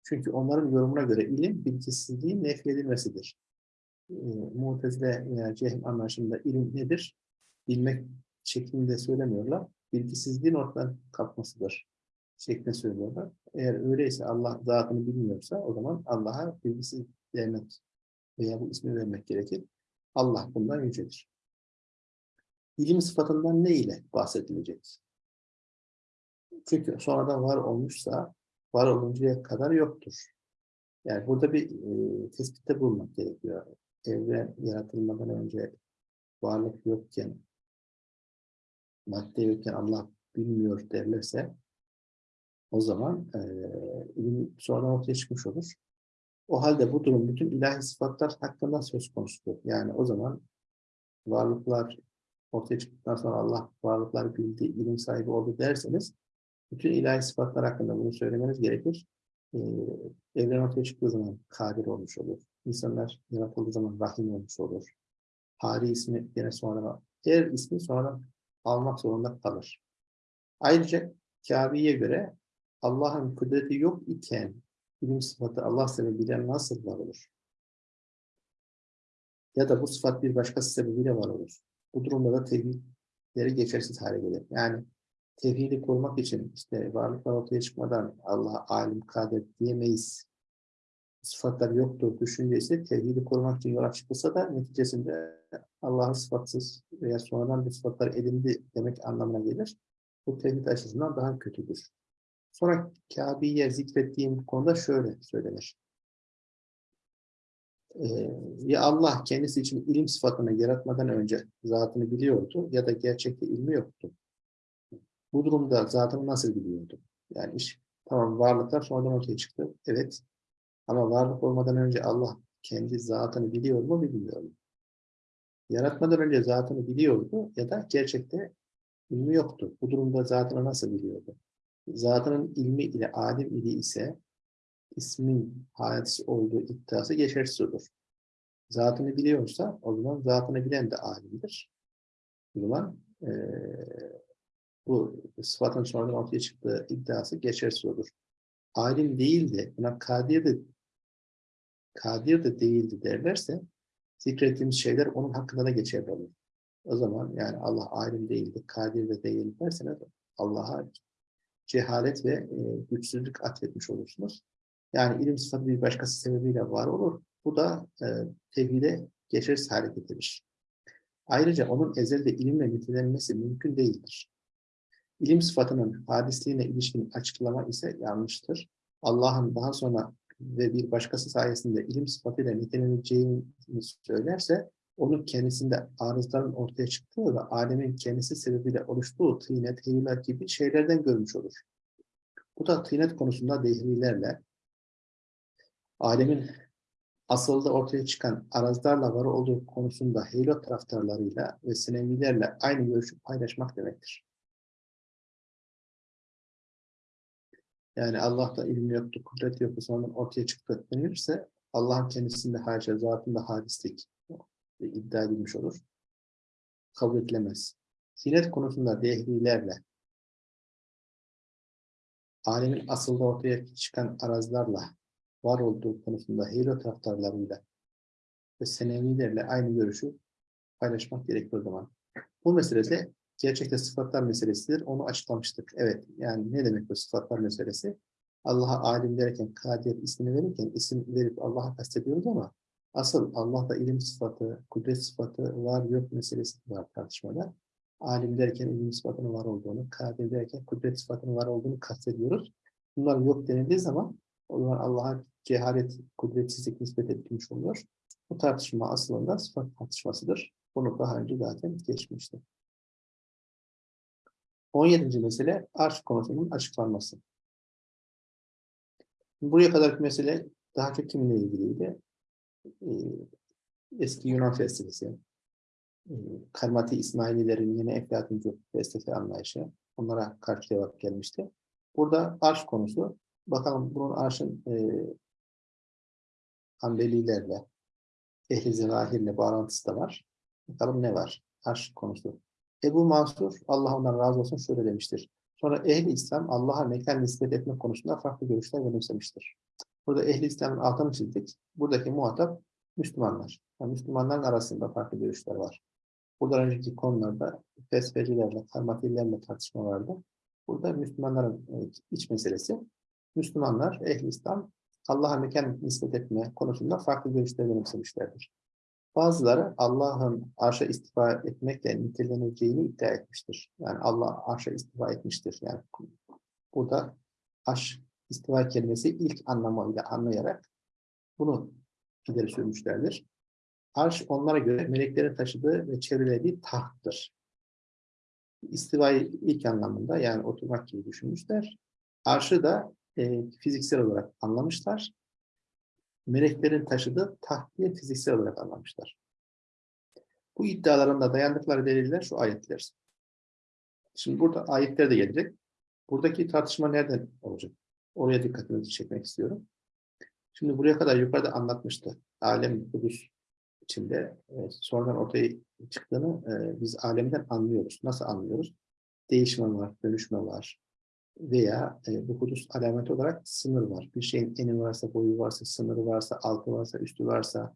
Çünkü onların yorumuna göre ilim bilgisizliğin nefyedilmesidir. E, Mutezile veya cehl anlaşımında ilim nedir? Bilmek şeklinde söylemiyorlar. Bilgisizliğin ortadan kalkmasıdır şeklinde söylüyorlar. Eğer öyleyse Allah zatını bilmiyorsa o zaman Allah'a bilgisiz demek veya bu ismi vermek gerekir. Allah bundan yücedir. İlim sıfatından ne ile bahsedilecek? Çünkü sonradan var olmuşsa var oluncaya kadar yoktur. Yani burada bir e, tespitte bulmak gerekiyor. Evren yaratılmadan önce varlık yokken madde yokken Allah bilmiyor derlerse o zaman e, ilim sonradan ortaya çıkmış olur. O halde bu durum bütün ilahi sıfatlar hakkında söz konusudur. Yani o zaman varlıklar ortaya çıktıktan sonra Allah varlıklar bildi, ilim sahibi oldu derseniz bütün ilahi sıfatlar hakkında bunu söylemeniz gerekir. Ee, evren ortaya çıktığı zaman kadir olmuş olur. İnsanlar yaratıldığı zaman rahim olmuş olur. Hari ismi yine sonra, her ismi sonra almak zorunda kalır. Ayrıca Kabe'ye göre Allah'ın kudreti yok iken ilim sıfatı Allah sebebiyle nasıl var olur? Ya da bu sıfat bir başkası sebebiyle var olur. Bu durumda da tevhidleri geçersiz hale gelir. Yani tevhidi kurmak için işte varlıklar ortaya çıkmadan Allah alim, kadir diyemeyiz. Sıfatlar yoktur düşüncesi tevhidi kurmak için yola çıkılsa da neticesinde Allah'ın sıfatsız veya sonradan bir sıfatlar edindi demek anlamına gelir. Bu tevhid açısından daha kötüdür. Sonra Kabe'ye zikrettiğim konuda şöyle söylenir. Ee, ya Allah kendisi için ilim sıfatını yaratmadan önce zatını biliyordu ya da gerçekte ilmi yoktu. Bu durumda zatını nasıl biliyordu? Yani iş tamam varlıklar sonradan ortaya çıktı. Evet. Ama varlık olmadan önce Allah kendi zatını biliyor mu bilmiyor mu? Yaratmadan önce zatını biliyordu ya da gerçekte ilmi yoktu. Bu durumda zatını nasıl biliyordu? Zatının ilmi ile alim ili ise ismin hadisi olduğu iddiası geçersiz olur. Zatını biliyorsa o zaman zatını bilen de alimdir. O zaman e, bu sıfatın sonradan ortaya çıktığı iddiası geçersiz olur. Alim değildi, buna kadir de kadir de değildi derlerse zikrettiğimiz şeyler onun hakkında da geçerli olur. O zaman yani Allah alim değildi, kadir de değil derseniz Allah'a cehalet ve e, güçsüzlük atfetmiş olursunuz. Yani ilim sıfatı bir başkası sebebiyle var olur. Bu da e, tevhide geçersiz hale getirir. Ayrıca onun ezelde ilimle nitelenmesi mümkün değildir. İlim sıfatının hadisliğine ilişkin açıklama ise yanlıştır. Allah'ın daha sonra ve bir başkası sayesinde ilim sıfatıyla niteleneceğini söylerse, onun kendisinde arızların ortaya çıktığı ve alemin kendisi sebebiyle oluştuğu tıynet, heyulat gibi şeylerden görmüş olur. Bu da tıynet konusunda dehrilerle, alemin asılda ortaya çıkan arazlarla var olduğu konusunda heylo taraftarlarıyla ve sinevilerle aynı görüşü paylaşmak demektir. Yani Allah'ta ilim yoktu, kudret yoktu, sonra ortaya çıktı denilirse Allah'ın kendisinde haşa, zatında hadislik iddia edilmiş olur. Kabul edilemez. Sinet konusunda dehlilerle alemin asılda ortaya çıkan arazlarla var olduğu konusunda heylo taraftarlarıyla ve senevilerle aynı görüşü paylaşmak gerekir o zaman. Bu meselede gerçekte sıfatlar meselesidir. Onu açıklamıştık. Evet, yani ne demek bu sıfatlar meselesi? Allah'a alim derken, kadir ismini verirken isim verip Allah'a kastediyoruz ama asıl Allah'ta ilim sıfatı, kudret sıfatı var yok meselesi var tartışmada. Alim derken ilim sıfatının var olduğunu, kadir derken kudret sıfatının var olduğunu kastediyoruz. Bunlar yok denildiği zaman o zaman Allah'a cehalet, kudretsizlik nispet edilmiş oluyor. Bu tartışma aslında sıfat tartışmasıdır. Bunu daha önce zaten geçmişti. 17. mesele arş konusunun açıklanması. Buraya kadarki mesele daha çok kiminle ilgiliydi? Ee, eski Yunan felsefesi, ee, Karmati İsmaililerin yine Eflatuncu felsefe anlayışı, onlara karşı cevap gelmişti. Burada arş konusu, bakalım bunun arşın e, Hanbelilerle, Ehli Zevahirle bağlantısı da var. Bakalım ne var? Arş konusu. Ebu Mansur, Allah ondan razı olsun şöyle demiştir. Sonra ehli İslam Allah'a mekan nispet etme konusunda farklı görüşler benimsemiştir. Burada ehli İslam'ın altını çizdik. Buradaki muhatap Müslümanlar. Yani Müslümanların arasında farklı görüşler var. Burada önceki konularda felsefecilerle, karmatillerle tartışma vardı. Burada Müslümanların e, iç meselesi. Müslümanlar, ehli İslam Allah'a mekan nispet etme konusunda farklı görüşler benimsemişlerdir. Bazıları Allah'ın arşa istifa etmekle niteleneceğini iddia etmiştir. Yani Allah arşa istifa etmiştir. Yani burada arş istiva kelimesi ilk anlamıyla anlayarak bunu ileri sürmüşlerdir. Arş onlara göre meleklerin taşıdığı ve çevrelediği tahttır. İstivayı ilk anlamında yani oturmak gibi düşünmüşler. Arşı da e, fiziksel olarak anlamışlar meleklerin taşıdığı tahtiye fiziksel olarak anlamışlar. Bu iddialarında dayandıkları deliller şu ayetler. Şimdi burada ayetler de gelecek. Buradaki tartışma nereden olacak? Oraya dikkatinizi çekmek istiyorum. Şimdi buraya kadar yukarıda anlatmıştı. Alem Kudüs içinde e, sonradan ortaya çıktığını e, biz alemden anlıyoruz. Nasıl anlıyoruz? Değişme var, dönüşme var, veya e, bu hudus alameti olarak sınır var. Bir şeyin eni varsa, boyu varsa, sınırı varsa, altı varsa, üstü varsa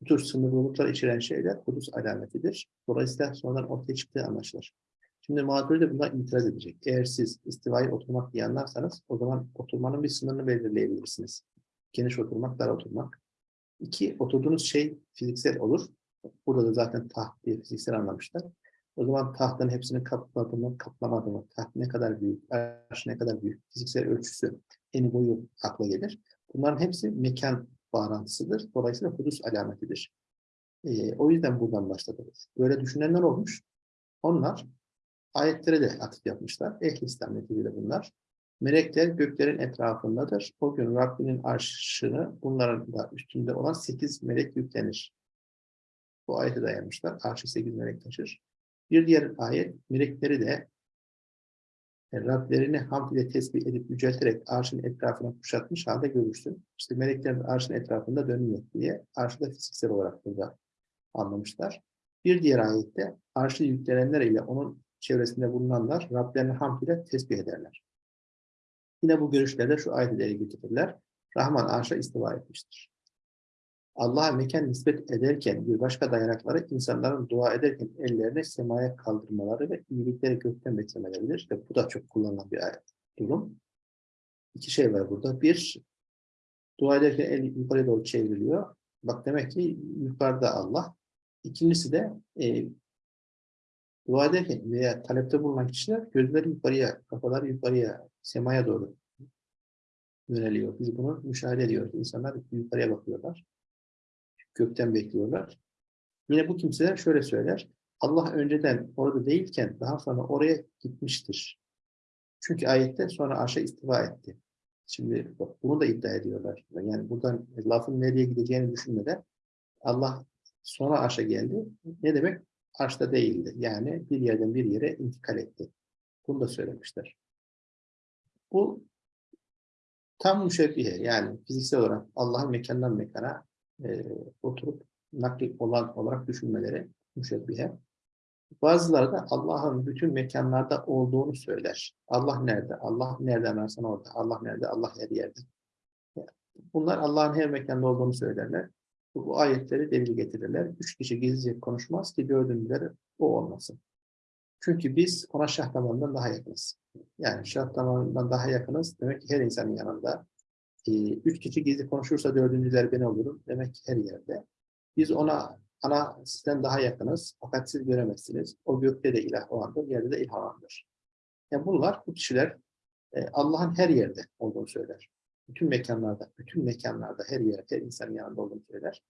bu tür sınırlılıklar içeren şeyler hudus alametidir. Dolayısıyla sonradan ortaya çıktığı anlaşılır. Şimdi mağdur de buna itiraz edecek. Eğer siz istivayı oturmak diye anlarsanız o zaman oturmanın bir sınırını belirleyebilirsiniz. Geniş oturmak, dar oturmak. İki, oturduğunuz şey fiziksel olur. Burada da zaten taht diye fiziksel anlamışlar. O zaman tahtın hepsini kapladı mı, kaplamadı mı, taht ne kadar büyük, arş ne kadar büyük, fiziksel ölçüsü, eni boyu akla gelir. Bunların hepsi mekan bağlantısıdır. Dolayısıyla hudus alametidir. Ee, o yüzden buradan başladınız. Böyle düşünenler olmuş. Onlar ayetlere de atıf yapmışlar. Ehl-i İslam bunlar. Melekler göklerin etrafındadır. O gün Rabbinin arşını bunların da üstünde olan sekiz melek yüklenir. Bu ayete dayanmışlar. Arşı sekiz melek taşır. Bir diğer ayet, melekleri de Rablerini hamd ile tesbih edip yücelterek arşın etrafına kuşatmış halde görürsün. İşte melekler de arşın etrafında dönüyor diye arşı da fiziksel olarak burada anlamışlar. Bir diğer ayette arşı yüklenenler ile onun çevresinde bulunanlar Rablerini hamd ile tesbih ederler. Yine bu görüşlerde şu ayet ileri getirirler. Rahman arşa istiva etmiştir. Allah'a mekan nispet ederken bir başka dayanakları insanların dua ederken ellerini semaya kaldırmaları ve iyilikleri gökten beklemeleridir. Ve bu da çok kullanılan bir durum. İki şey var burada. Bir, dua ederken el yukarıya doğru çevriliyor. Bak demek ki yukarıda Allah. İkincisi de e, dua ederken veya talepte bulunan kişiler gözleri yukarıya, kafaları yukarıya, semaya doğru yöneliyor. Biz bunu müşahede ediyoruz. İnsanlar yukarıya bakıyorlar. Gökten bekliyorlar. Yine bu kimseler şöyle söyler. Allah önceden orada değilken daha sonra oraya gitmiştir. Çünkü ayette sonra arşa istiva etti. Şimdi bak, bunu da iddia ediyorlar. Yani buradan lafın nereye gideceğini düşünmeden Allah sonra arşa geldi. Ne demek? Arşta değildi. Yani bir yerden bir yere intikal etti. Bunu da söylemişler. Bu tam müşebbihe yani fiziksel olarak Allah'ın mekandan mekana e, oturup nakli olan olarak düşünmeleri müşebbihe. Bazıları da Allah'ın bütün mekanlarda olduğunu söyler. Allah nerede? Allah nereden ararsan orada. Allah nerede? Allah her yerde. Bunlar Allah'ın her mekanda olduğunu söylerler. Bu, bu ayetleri delil getirirler. Üç kişi gizlice konuşmaz ki dördüncüleri o olmasın. Çünkü biz ona şah damarından daha yakınız. Yani şah damarından daha yakınız demek ki her insanın yanında. Ee, üç kişi gizli konuşursa dördüncüler ben olurum. Demek ki her yerde. Biz ona ana sizden daha yakınız. Fakat siz göremezsiniz. O gökte de ilah olandır, yerde de ilah olandır. Yani bunlar, bu kişiler e, Allah'ın her yerde olduğunu söyler. Bütün mekanlarda, bütün mekanlarda, her yerde, her insanın yanında olduğunu söyler.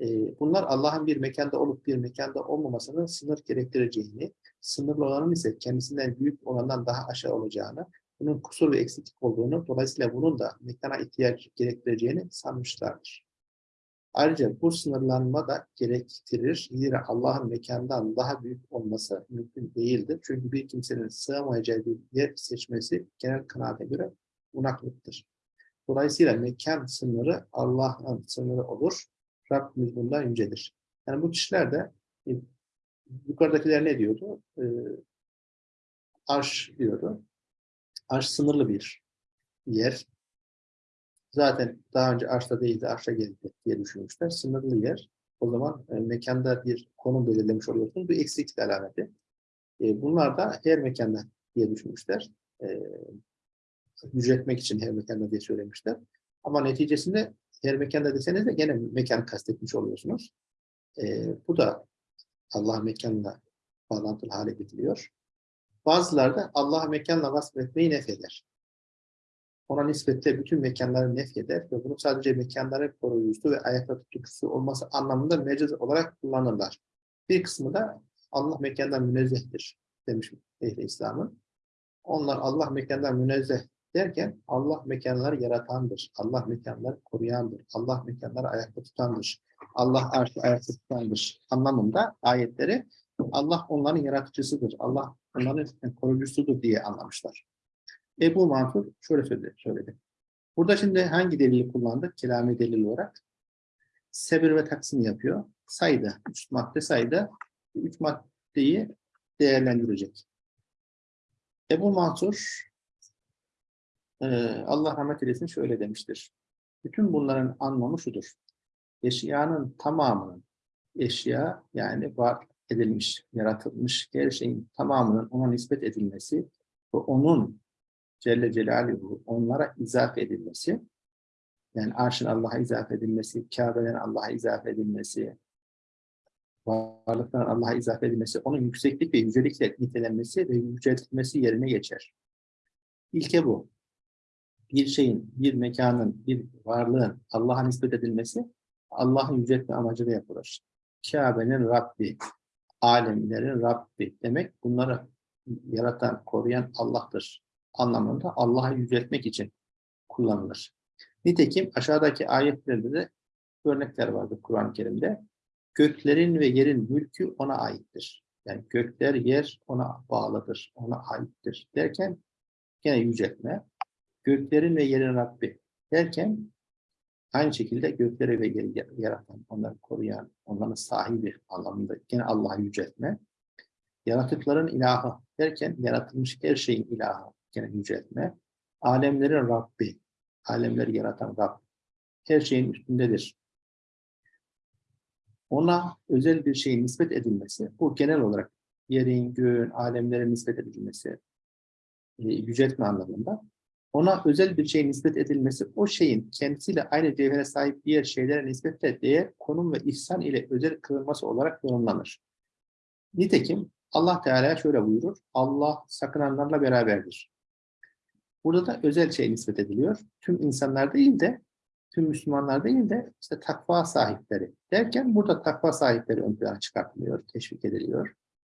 E, bunlar Allah'ın bir mekanda olup bir mekanda olmamasının sınır gerektireceğini, sınırlı olanın ise kendisinden büyük olandan daha aşağı olacağını, bunun kusur ve eksiklik olduğunu, dolayısıyla bunun da mekana ihtiyaç gerektireceğini sanmışlardır. Ayrıca bu sınırlanma da gerektirir. Zira Allah'ın mekandan daha büyük olması mümkün değildir. Çünkü bir kimsenin sığamayacağı bir yer seçmesi genel kanaate göre unaklıktır. Dolayısıyla mekan sınırı Allah'ın sınırı olur. Rabbimiz bundan yücedir. Yani bu kişiler de e, yukarıdakiler ne diyordu? E, arş diyordu. Arş sınırlı bir yer. Zaten daha önce arşta değildi, arşa geldi diye düşünmüşler. Sınırlı yer. O zaman e, mekanda bir konum belirlemiş oluyorsunuz. Bu eksiklik alameti. E, bunlar da her mekanda diye düşünmüşler. E, için her mekanda diye söylemişler. Ama neticesinde her mekanda deseniz de gene mekan kastetmiş oluyorsunuz. E, bu da Allah mekanla bağlantılı hale getiriyor. Bazıları da Allah mekanla vasfetmeyi nefeder ona nispetle bütün mekanları nefyeder ve bunu sadece mekanların koruyucusu ve ayakta tutucusu olması anlamında mecaz olarak kullanırlar. Bir kısmı da Allah mekandan münezzehtir demiş ehl İslam'ın. Onlar Allah mekandan münezzeh derken Allah mekanları yaratandır. Allah mekanları koruyandır. Allah mekanları ayakta tutandır. Allah arşı ayakta tutandır anlamında ayetleri Allah onların yaratıcısıdır. Allah onların koruyucusudur diye anlamışlar. Ebu Mansur şöyle söyledi. Burada şimdi hangi delili kullandık? Kelami delil olarak. Sebir ve taksim yapıyor. Sayıda, üç madde sayıda, üç maddeyi değerlendirecek. Ebu Mansur e, Allah rahmet eylesin şöyle demiştir. Bütün bunların anlamı şudur. Eşyanın tamamının eşya yani var edilmiş, yaratılmış her şeyin tamamının ona nispet edilmesi ve onun Celle Celaluhu onlara izafe edilmesi, yani arşın Allah'a izafe edilmesi, Kabe'den Allah'a izafe edilmesi, varlıktan Allah'a izafe edilmesi, onun yükseklik ve yücelikle nitelenmesi ve yüceltilmesi yerine geçer. İlke bu. Bir şeyin, bir mekanın, bir varlığın Allah'a nispet edilmesi, Allah'ın yüceltme amacıyla yapılır. Kabe'nin Rabbi, alemlerin Rabbi demek bunları yaratan, koruyan Allah'tır anlamında Allah'ı yüceltmek için kullanılır. Nitekim aşağıdaki ayetlerde de örnekler vardır Kur'an-ı Kerim'de. Göklerin ve yerin mülkü ona aittir. Yani gökler, yer ona bağlıdır, ona aittir derken gene yüceltme. Göklerin ve yerin Rabbi derken aynı şekilde gökleri ve yeri yaratan, onları koruyan, onların sahibi anlamında gene Allah'ı yüceltme. Yaratıkların ilahı derken yaratılmış her şeyin ilahı gene yüceltme. Alemlerin Rabbi, alemleri yaratan Rab, her şeyin üstündedir. Ona özel bir şeyin nispet edilmesi, bu genel olarak yerin, göğün, alemlere nispet edilmesi, e, yüceltme anlamında. Ona özel bir şeyin nispet edilmesi, o şeyin kendisiyle aynı cevhere sahip diğer şeylere nispetle değer, konum ve ihsan ile özel kılınması olarak yorumlanır. Nitekim Allah Teala şöyle buyurur, Allah sakınanlarla beraberdir. Burada da özel şey nispet ediliyor. Tüm insanlar değil de, tüm Müslümanlar değil de işte takva sahipleri derken burada takva sahipleri ön plana çıkartılıyor, teşvik ediliyor.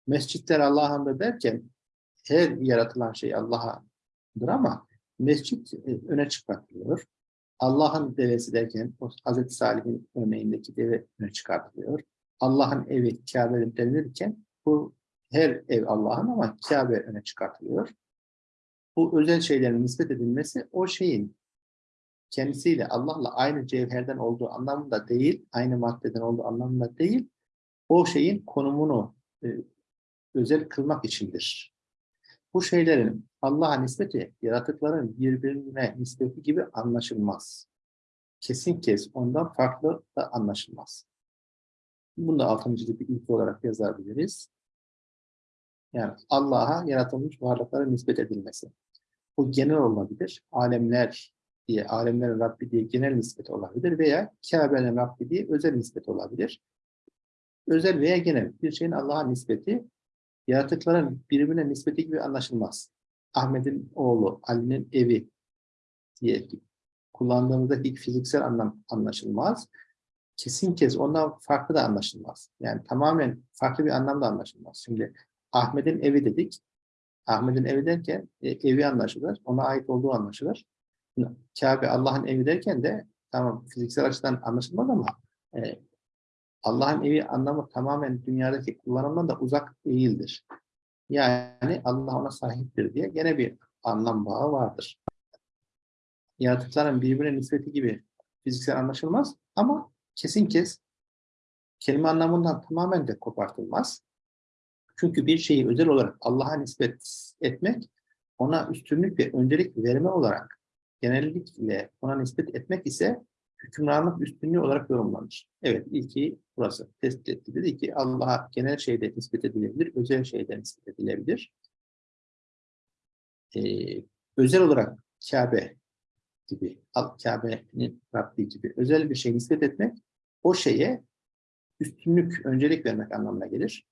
Mescitler Allah'ındır derken her yaratılan şey Allah'ındır ama mescit e, öne çıkartılıyor. Allah'ın devesi derken Hz. Salih'in örneğindeki deve öne çıkartılıyor. Allah'ın evi Kabe denilirken bu her ev Allah'ın ama Kabe öne çıkartılıyor. Bu özel şeylerin nispet edilmesi o şeyin kendisiyle Allah'la aynı cevherden olduğu anlamında değil, aynı maddeden olduğu anlamında değil, o şeyin konumunu e, özel kılmak içindir. Bu şeylerin Allah'a nispeti, yaratıkların birbirine nispeti gibi anlaşılmaz. Kesin kes ondan farklı da anlaşılmaz. Bunu da altıncı bir ilk olarak yazabiliriz. Yani Allah'a yaratılmış varlıklara nispet edilmesi. Bu genel olabilir. Alemler diye, alemlerin Rabbi diye genel nispet olabilir veya Kabe'nin Rabbi diye özel nispet olabilir. Özel veya genel bir şeyin Allah'a nispeti yaratıkların birbirine nispeti gibi anlaşılmaz. Ahmet'in oğlu, Ali'nin evi diye kullandığımızdaki fiziksel anlam anlaşılmaz. Kesin kez ondan farklı da anlaşılmaz. Yani tamamen farklı bir anlamda anlaşılmaz. Şimdi Ahmet'in evi dedik. Ahmet'in evi derken e, evi anlaşılır. Ona ait olduğu anlaşılır. Kabe Allah'ın evi derken de tamam fiziksel açıdan anlaşılmaz ama e, Allah'ın evi anlamı tamamen dünyadaki kullanımdan da uzak değildir. Yani Allah ona sahiptir diye gene bir anlam bağı vardır. Yaratıkların birbirine nispeti gibi fiziksel anlaşılmaz ama kesin kes kelime anlamından tamamen de kopartılmaz. Çünkü bir şeyi özel olarak Allah'a nispet etmek, ona üstünlük ve öncelik verme olarak genellikle ona nispet etmek ise hükümranlık üstünlüğü olarak yorumlanır. Evet, ilki burası tespit etti. Dedi ki Allah'a genel şeyde nispet edilebilir, özel şeyde nispet edilebilir. Ee, özel olarak Kabe gibi, Kabe'nin Rabbi gibi özel bir şey nispet etmek, o şeye üstünlük, öncelik vermek anlamına gelir.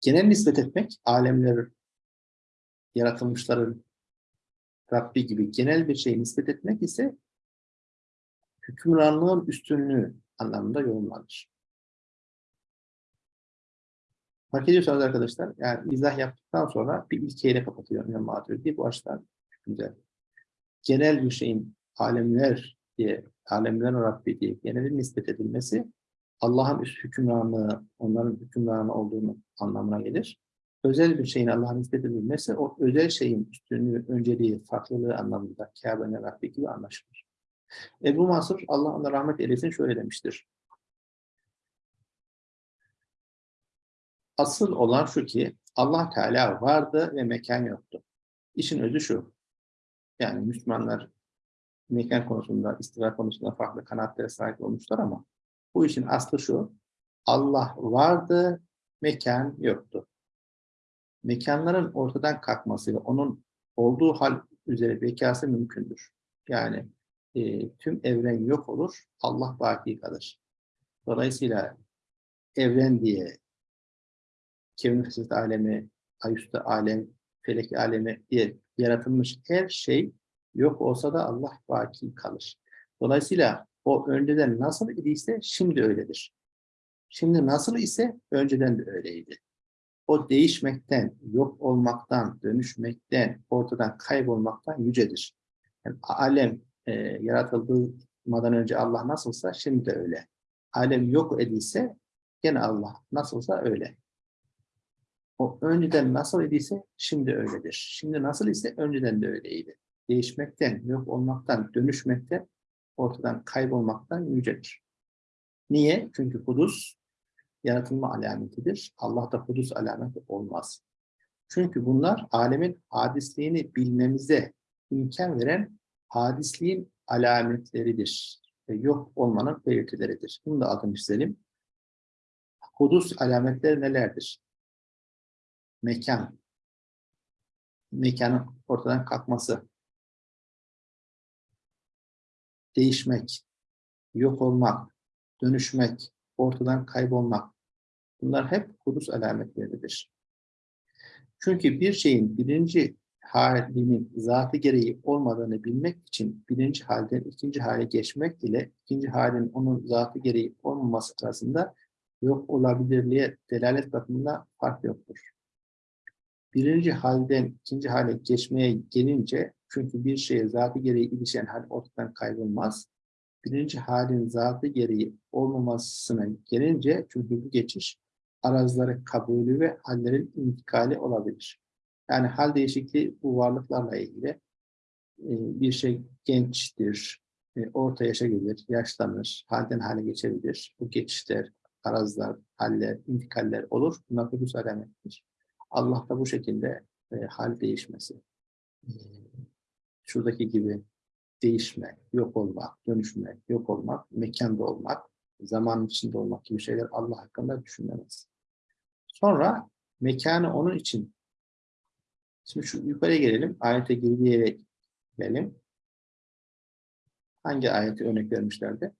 Genel nispet etmek, alemler, yaratılmışların Rabbi gibi genel bir şey nispet etmek ise hükümranlığın üstünlüğü anlamında yorumlanır. Fark ediyorsanız arkadaşlar, yani izah yaptıktan sonra bir ilkeyle kapatıyor İmam Maturidi. Bu açıdan güzel. Genel bir şeyin alemler diye, alemlerin Rabbi diye genelin nispet edilmesi Allah'ın üst hükümranlığı, onların hükümranı olduğunu anlamına gelir. Özel bir şeyin Allah'ın nispet edilmesi, o özel şeyin üstünlüğü, önceliği, farklılığı anlamında Kabe'nin Rabbi gibi anlaşılır. Ebu Mansur, Allah ona rahmet eylesin şöyle demiştir. Asıl olan şu ki Allah Teala vardı ve mekan yoktu. İşin özü şu. Yani Müslümanlar mekan konusunda, istiva konusunda farklı kanaatlere sahip olmuşlar ama bu işin aslı şu. Allah vardı, mekan yoktu. Mekanların ortadan kalkması ve onun olduğu hal üzere bekası mümkündür. Yani e, tüm evren yok olur, Allah baki kalır. Dolayısıyla evren diye kevin fısıt alemi, ayüstü alem, felek alemi diye yaratılmış her şey yok olsa da Allah baki kalır. Dolayısıyla o önceden nasıl idiyse şimdi öyledir. Şimdi nasıl ise önceden de öyleydi. O değişmekten, yok olmaktan, dönüşmekten, ortadan kaybolmaktan yücedir. Yani alem e, yaratıldığından önce Allah nasılsa şimdi de öyle. Alem yok edilse gene Allah nasılsa öyle. O önceden nasıl idiyse şimdi öyledir. Şimdi nasıl ise önceden de öyleydi. Değişmekten, yok olmaktan, dönüşmekten, ortadan kaybolmaktan yücedir. Niye? Çünkü kudus yaratılma alametidir. Allah'ta hudus alameti olmaz. Çünkü bunlar alemin hadisliğini bilmemize imkan veren hadisliğin alametleridir. Ve yok olmanın belirtileridir. Bunu da altını çizelim. Hudus alametleri nelerdir? Mekan. Mekanın ortadan kalkması. Değişmek. Yok olmak. Dönüşmek. Ortadan kaybolmak. Bunlar hep hudus alametleridir. Çünkü bir şeyin birinci halinin zatı gereği olmadığını bilmek için birinci halden ikinci hale geçmek ile ikinci halin onun zatı gereği olmaması arasında yok olabilirliğe delalet bakımında fark yoktur. Birinci halden ikinci hale geçmeye gelince çünkü bir şeye zatı gereği ilişen hal ortadan kaybolmaz. Birinci halin zatı gereği olmamasına gelince çünkü bu geçiş arazları kabulü ve hallerin intikali olabilir. Yani hal değişikliği bu varlıklarla ilgili e, bir şey gençtir, e, orta yaşa gelir, yaşlanır, halden hale geçebilir. Bu geçişler, arazlar, haller, intikaller olur. Bunlar hudus alamettir. Allah da bu şekilde e, hal değişmesi. Şuradaki gibi değişme, yok olmak, dönüşme, yok olmak, mekanda olmak, zaman içinde olmak gibi şeyler Allah hakkında düşünülemez. Sonra mekanı onun için Şimdi şu yukarıya gelelim. Ayete girdiğe gelelim. Hangi ayeti örnek vermişlerdi?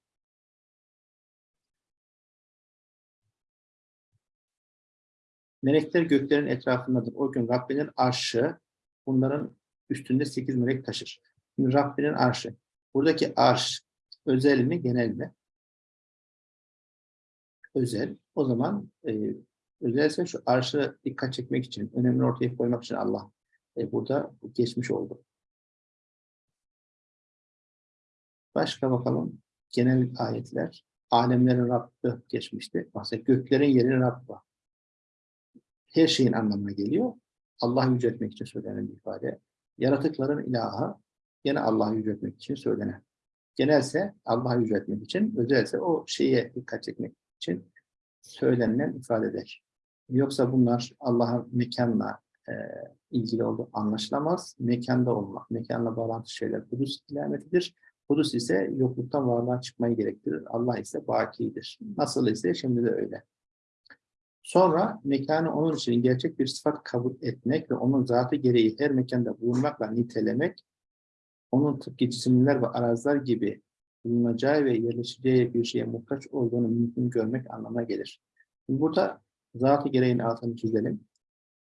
Melekler göklerin etrafındadır. O gün Rabbinin arşı bunların üstünde sekiz melek taşır. Şimdi Rabbinin arşı. Buradaki arş özel mi genel mi? Özel. O zaman e, özelse şu arşı dikkat çekmek için, önemli ortaya koymak için Allah e, burada geçmiş oldu. Başka bakalım. Genel ayetler. Alemlerin Rabbi geçmişti. Mesela göklerin yerin Rabbi. Her şeyin anlamına geliyor. Allah'ı yüceltmek için söylenen bir ifade. Yaratıkların ilahı yine Allah'ı yüceltmek için söylenen. Genelse Allah'ı yüceltmek için, özelse o şeye dikkat çekmek için söylenilen ifadeler. Yoksa bunlar Allah'ın mekanla e, ilgili olduğu anlaşılamaz. Mekanda olmak, mekanla bağlantı şeyler Kudüs ilametidir. Kudüs ise yokluktan varlığa çıkmayı gerektirir. Allah ise bakidir. Nasıl ise şimdi de öyle. Sonra mekanı onun için gerçek bir sıfat kabul etmek ve onun zatı gereği her mekanda bulunmakla nitelemek, onun tıpkı cisimler ve arazlar gibi bulunacağı ve yerleşeceği bir şeye muhtaç olduğunu mümkün görmek anlamına gelir. Burada zatı gereğin altını çizelim.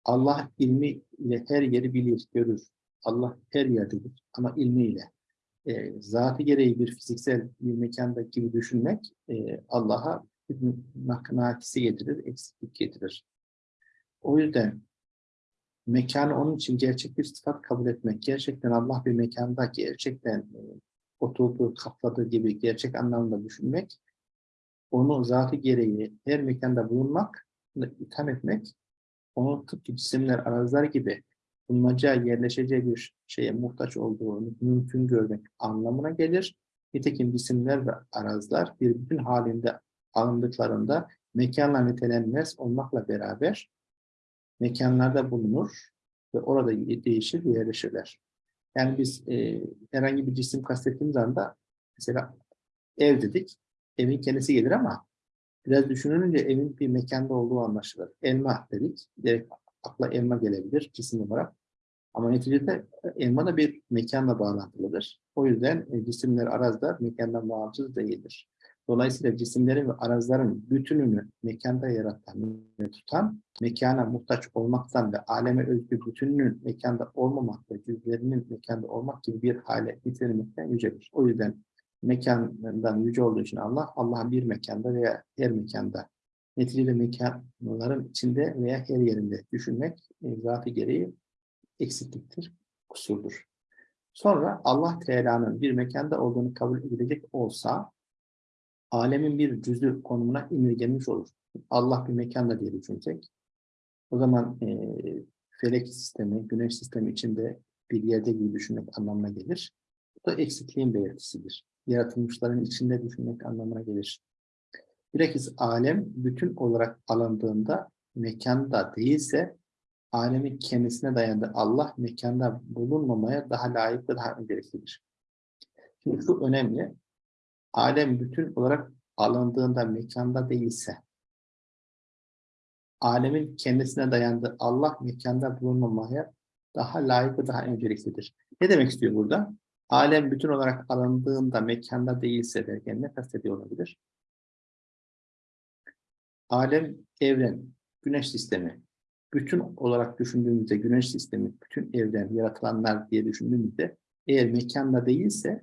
Allah ilmiyle her yeri bilir, görür. Allah her yerdedir ama ilmiyle. E, zatı gereği bir fiziksel bir mekanda gibi düşünmek e, Allah'a naknatisi getirir, eksiklik getirir. O yüzden mekanı onun için gerçek bir sıfat kabul etmek, gerçekten Allah bir mekanda gerçekten e, oturduğu, kapladığı gibi gerçek anlamda düşünmek, onu zatı gereği her mekanda bulunmak, itham etmek onu tıpkı cisimler, araziler gibi bulunacağı, yerleşeceği bir şeye muhtaç olduğunu mümkün görmek anlamına gelir. Nitekim cisimler ve araziler bir bütün halinde alındıklarında mekanla nitelenmez olmakla beraber mekanlarda bulunur ve orada değişir yerleşirler. Yani biz e, herhangi bir cisim kastettiğimiz anda mesela ev dedik, evin kendisi gelir ama Biraz düşününce evin bir mekanda olduğu anlaşılır. Elma dedik. Direkt akla elma gelebilir cisim olarak. Ama neticede elma da bir mekanla bağlantılıdır. O yüzden e, cisimler arazda mekandan bağımsız değildir. Dolayısıyla cisimlerin ve arazların bütününü mekanda yaratan ve tutan, mekana muhtaç olmaktan ve aleme özgü bütününün mekanda olmamak ve cüzlerinin mekanda olmak gibi bir hale getirilmekten yücedir. O yüzden mekandan yüce olduğu için Allah, Allah'ın bir mekanda veya her mekanda neticede mekanların içinde veya her yerinde düşünmek e, zatı gereği eksikliktir, kusurdur. Sonra Allah Teala'nın bir mekanda olduğunu kabul edilecek olsa alemin bir cüzü konumuna indirgenmiş olur. Allah bir mekanda diye düşünsek o zaman e, felek sistemi, güneş sistemi içinde bir yerde gibi düşünmek anlamına gelir. Da eksikliğin belirtisidir yaratılmışların içinde düşünmek anlamına gelir. Bilakis alem bütün olarak alındığında mekanda değilse alemin kendisine dayandığı Allah mekanda bulunmamaya daha layık ve daha önceliklidir. Şimdi şu önemli. Alem bütün olarak alındığında mekanda değilse alemin kendisine dayandığı Allah mekanda bulunmamaya daha layık ve daha önceliklidir. Ne demek istiyor burada? Alem bütün olarak alındığında mekanda değilse derken ne kastediyor olabilir? Alem, evren, güneş sistemi. Bütün olarak düşündüğümüzde güneş sistemi, bütün evren, yaratılanlar diye düşündüğümüzde eğer mekanda değilse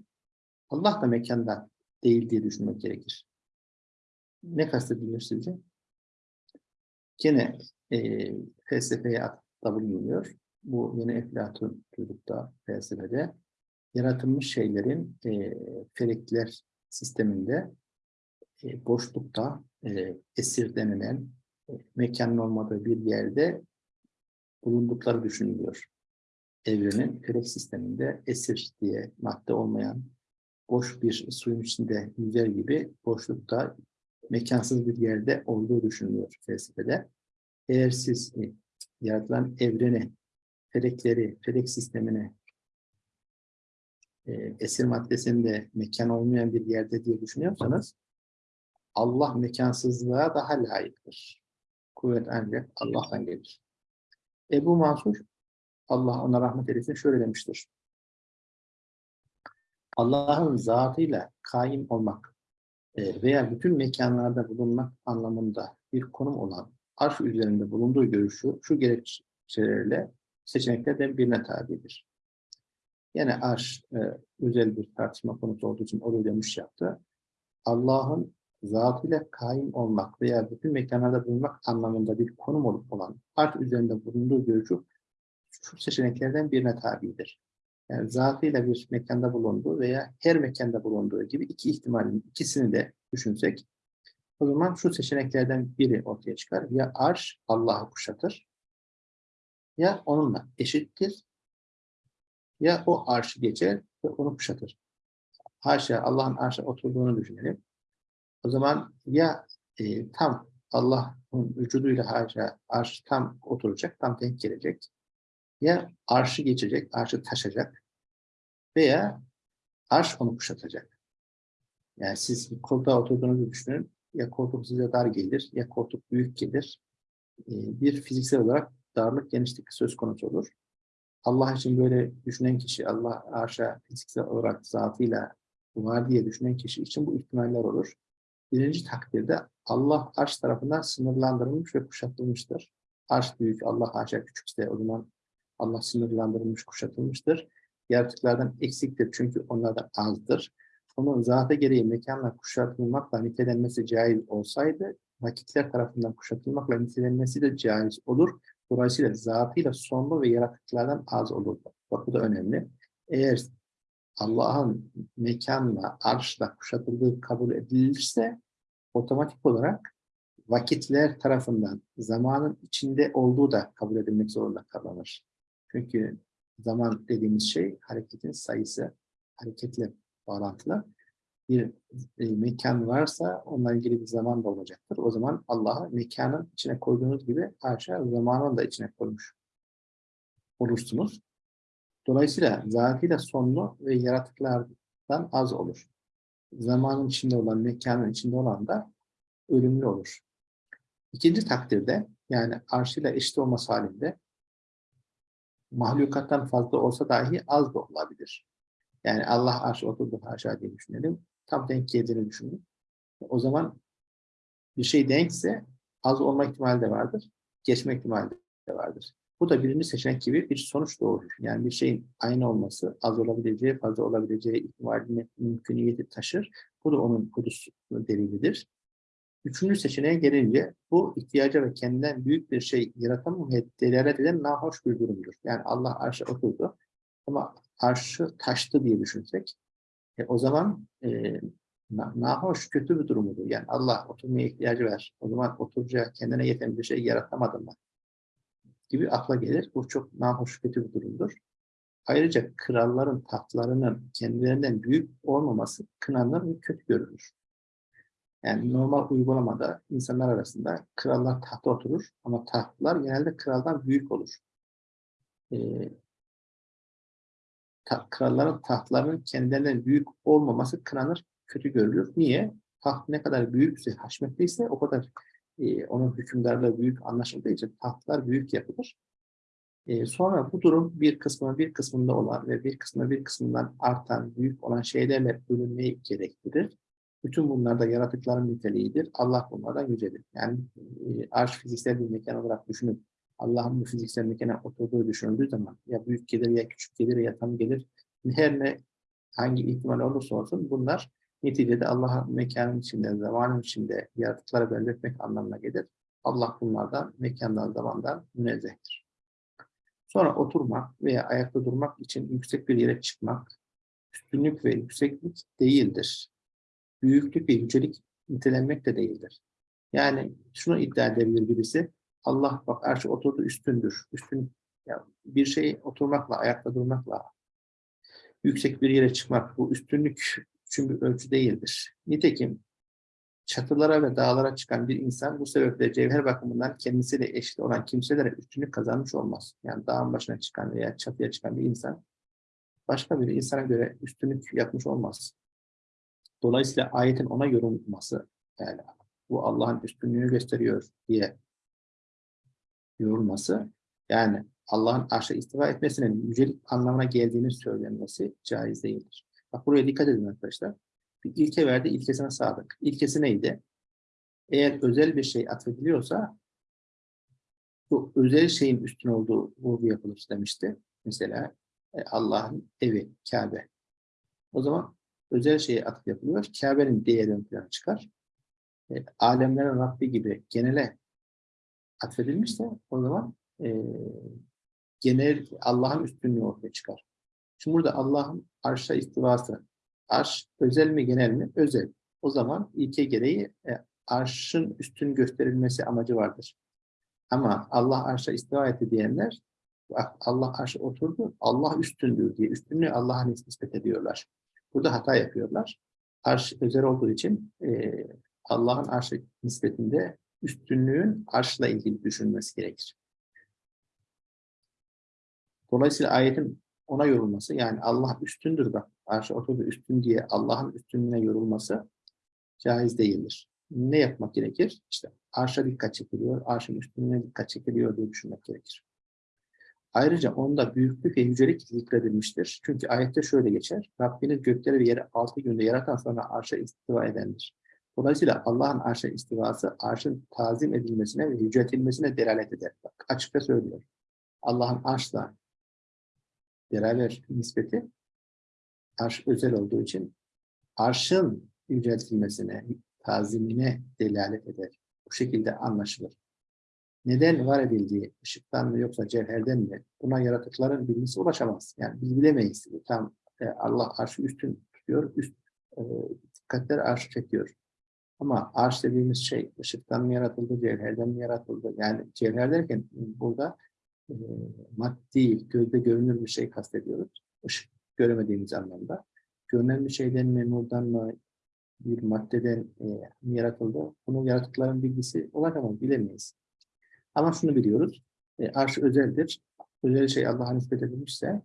Allah da mekanda değil diye düşünmek gerekir. Ne kastedilir sizce? Gene e, felsefeye atıfta bulunuyor. Bu yine Eflatun çocukta felsefede yaratılmış şeylerin e, felekler sisteminde e, boşlukta e, esir denilen e, mekanın olmadığı bir yerde bulundukları düşünülüyor. Evrenin felek sisteminde esir diye madde olmayan boş bir suyun içinde yüzer gibi boşlukta mekansız bir yerde olduğu düşünülüyor felsefede. Eğer siz e, yaratılan evreni, felekleri, felek sistemini e, esir maddesinde mekan olmayan bir yerde diye düşünüyorsanız Allah mekansızlığa daha layıktır. Kuvvet ancak Allah'tan gelir. Ebu Mansur, Allah ona rahmet eylesin şöyle demiştir. Allah'ın zatıyla kaim olmak e, veya bütün mekanlarda bulunmak anlamında bir konum olan arş üzerinde bulunduğu görüşü şu gerekçelerle seçeneklerden birine tabidir. Yine arş e, özel bir tartışma konusu olduğu için oraya dönüş yaptı. Allah'ın zatıyla kaim olmak veya bütün mekanlarda bulunmak anlamında bir konum olup olan arş üzerinde bulunduğu görüşü şu seçeneklerden birine tabidir. Yani zatıyla bir mekanda bulunduğu veya her mekanda bulunduğu gibi iki ihtimalin ikisini de düşünsek o zaman şu seçeneklerden biri ortaya çıkar. Ya arş Allah'ı kuşatır ya onunla eşittir ya o arşı geçer ve onu kuşatır. Haşa Allah'ın arşa oturduğunu düşünelim. O zaman ya e, tam Allah'ın vücuduyla haşa arş tam oturacak, tam denk gelecek. Ya arşı geçecek, arşı taşacak veya arş onu kuşatacak. Yani siz koltuğa oturduğunuzu düşünün. Ya koltuk size dar gelir, ya koltuk büyük gelir. E, bir fiziksel olarak darlık, genişlik söz konusu olur. Allah için böyle düşünen kişi, Allah arşa fiziksel olarak zatıyla var diye düşünen kişi için bu ihtimaller olur. Birinci takdirde Allah arş tarafından sınırlandırılmış ve kuşatılmıştır. Arş büyük, Allah haşa küçükse o zaman Allah sınırlandırılmış, kuşatılmıştır. Yaratıklardan eksiktir çünkü onlardan azdır. Onun zatı gereği mekanla kuşatılmakla nitelenmesi caiz olsaydı, vakitler tarafından kuşatılmakla nitelenmesi de caiz olur. Dolayısıyla zatıyla sonlu ve yaratıklardan az olur. Bak bu da önemli. Eğer Allah'ın mekanla, arşla kuşatıldığı kabul edilirse otomatik olarak vakitler tarafından zamanın içinde olduğu da kabul edilmek zorunda kalınır. Çünkü zaman dediğimiz şey hareketin sayısı, hareketle bağlantılı. Bir e, mekan varsa onunla ilgili bir zaman da olacaktır. O zaman Allah'ı mekanın içine koyduğunuz gibi haşa zamanın da içine koymuş olursunuz. Dolayısıyla zatıyla sonlu ve yaratıklardan az olur. Zamanın içinde olan, mekanın içinde olan da ölümlü olur. İkinci takdirde yani arşıyla eşit olması halinde mahlukattan fazla olsa dahi az da olabilir. Yani Allah arş oturdu haşa diye düşünelim. Tam denk geldiğini düşünün. O zaman bir şey denkse az olma ihtimali de vardır. Geçme ihtimali de vardır. Bu da birinci seçenek gibi bir sonuç doğurur. Yani bir şeyin aynı olması az olabileceği, fazla olabileceği ihtimalini, mümküniyeti taşır. Bu da onun kudüs delilidir. Üçüncü seçeneğe gelince bu ihtiyaca ve kendinden büyük bir şey yaratamamaya delalet eden nahoş bir durumdur. Yani Allah arşa oturdu ama arşı taştı diye düşünsek e, o zaman e, nahoş kötü bir durumudur. Yani Allah oturmaya ihtiyacı var. O zaman oturacağı kendine yeten bir şey yaratamadı mı? Gibi akla gelir. Bu çok nahoş kötü bir durumdur. Ayrıca kralların tahtlarının kendilerinden büyük olmaması kınanır ve kötü görülür. Yani normal uygulamada insanlar arasında krallar tahta oturur ama tahtlar genelde kraldan büyük olur. Ee, ta- kralların tahtlarının kendilerinden büyük olmaması kınanır, kötü görülür. Niye? Taht ne kadar büyükse, haşmetliyse o kadar e, onun hükümdarlığı büyük anlaşıldığı için tahtlar büyük yapılır. E, sonra bu durum bir kısmına bir kısmında olan ve bir kısmına bir kısmından artan, büyük olan şeylerle bölünmeyi gerektirir. Bütün bunlar da yaratıkların niteliğidir. Allah bunlardan yücedir. Yani e, arş fiziksel bir mekan olarak düşünüp Allah'ın bu fiziksel mekana oturduğu düşünüldüğü zaman ya büyük gelir ya küçük gelir ya tam gelir her ne hangi ihtimal olursa olsun bunlar neticede Allah'ın mekanın içinde, zamanın içinde yaratıklara benzetmek anlamına gelir. Allah bunlardan, mekandan, zamandan münezzehtir. Sonra oturmak veya ayakta durmak için yüksek bir yere çıkmak, üstünlük ve yükseklik değildir. Büyüklük ve yücelik nitelenmek de değildir. Yani şunu iddia edebilir birisi, Allah bak arşı oturdu üstündür. Üstün, ya bir şey oturmakla, ayakta durmakla, yüksek bir yere çıkmak, bu üstünlük için ölçü değildir. Nitekim çatılara ve dağlara çıkan bir insan bu sebeple cevher bakımından kendisiyle eşit olan kimselere üstünlük kazanmış olmaz. Yani dağın başına çıkan veya çatıya çıkan bir insan başka bir insana göre üstünlük yapmış olmaz. Dolayısıyla ayetin ona yorulması yani bu Allah'ın üstünlüğünü gösteriyor diye yorulması yani Allah'ın arşa istiva etmesinin yücelik anlamına geldiğini söylenmesi caiz değildir. Bak buraya dikkat edin arkadaşlar. Bir ilke verdi, ilkesine sadık. İlkesi neydi? Eğer özel bir şey atfediliyorsa bu özel şeyin üstün olduğu vurgu yapılır demişti. Mesela e, Allah'ın evi, Kabe. O zaman özel şeye atıf yapılıyor. Kabe'nin değeri ön plana çıkar. E, alemlerin Rabbi gibi genele atfedilmişse o zaman e, genel Allah'ın üstünlüğü ortaya çıkar. Şimdi burada Allah'ın arşa istivası, arş özel mi genel mi? Özel. O zaman ilke gereği e, arşın üstün gösterilmesi amacı vardır. Ama Allah arşa istiva etti diyenler, Allah arşa oturdu, Allah üstündür diye üstünlüğü Allah'a nispet ediyorlar. Burada hata yapıyorlar. Arş özel olduğu için e, Allah'ın arşa nispetinde üstünlüğün arşla ilgili düşünmesi gerekir. Dolayısıyla ayetin ona yorulması yani Allah üstündür bak arşa oturdu üstün diye Allah'ın üstünlüğüne yorulması caiz değildir. Ne yapmak gerekir? İşte arşa dikkat çekiliyor, arşın üstünlüğüne dikkat çekiliyor diye düşünmek gerekir. Ayrıca onda büyüklük ve yücelik zikredilmiştir. Çünkü ayette şöyle geçer. Rabbiniz gökleri ve yeri altı günde yaratan sonra arşa istiva edendir. Dolayısıyla Allah'ın arşa istivası arşın tazim edilmesine ve yüceltilmesine delalet eder. Bak, açıkça söylüyor. Allah'ın arşla beraber nispeti arş özel olduğu için arşın yüceltilmesine, tazimine delalet eder. Bu şekilde anlaşılır. Neden var edildiği ışıktan mı yoksa cevherden mi? Buna yaratıkların bilgisi ulaşamaz. Yani biz bilemeyiz. Tam e, Allah arşı üstün tutuyor, üst e, dikkatler arşı çekiyor. Ama arş dediğimiz şey ışıktan mı yaratıldı, cevherden mi yaratıldı? Yani cevher derken burada e, maddi, gözde görünür bir şey kastediyoruz. Işık göremediğimiz anlamda. Görünen bir şeyden mi, nurdan mı, bir maddeden e, mi yaratıldı? Bunu yaratıkların bilgisi ulaşamaz, bilemeyiz. Ama şunu biliyoruz, e, arş özeldir. Özel şey Allah'a nispet edilmişse,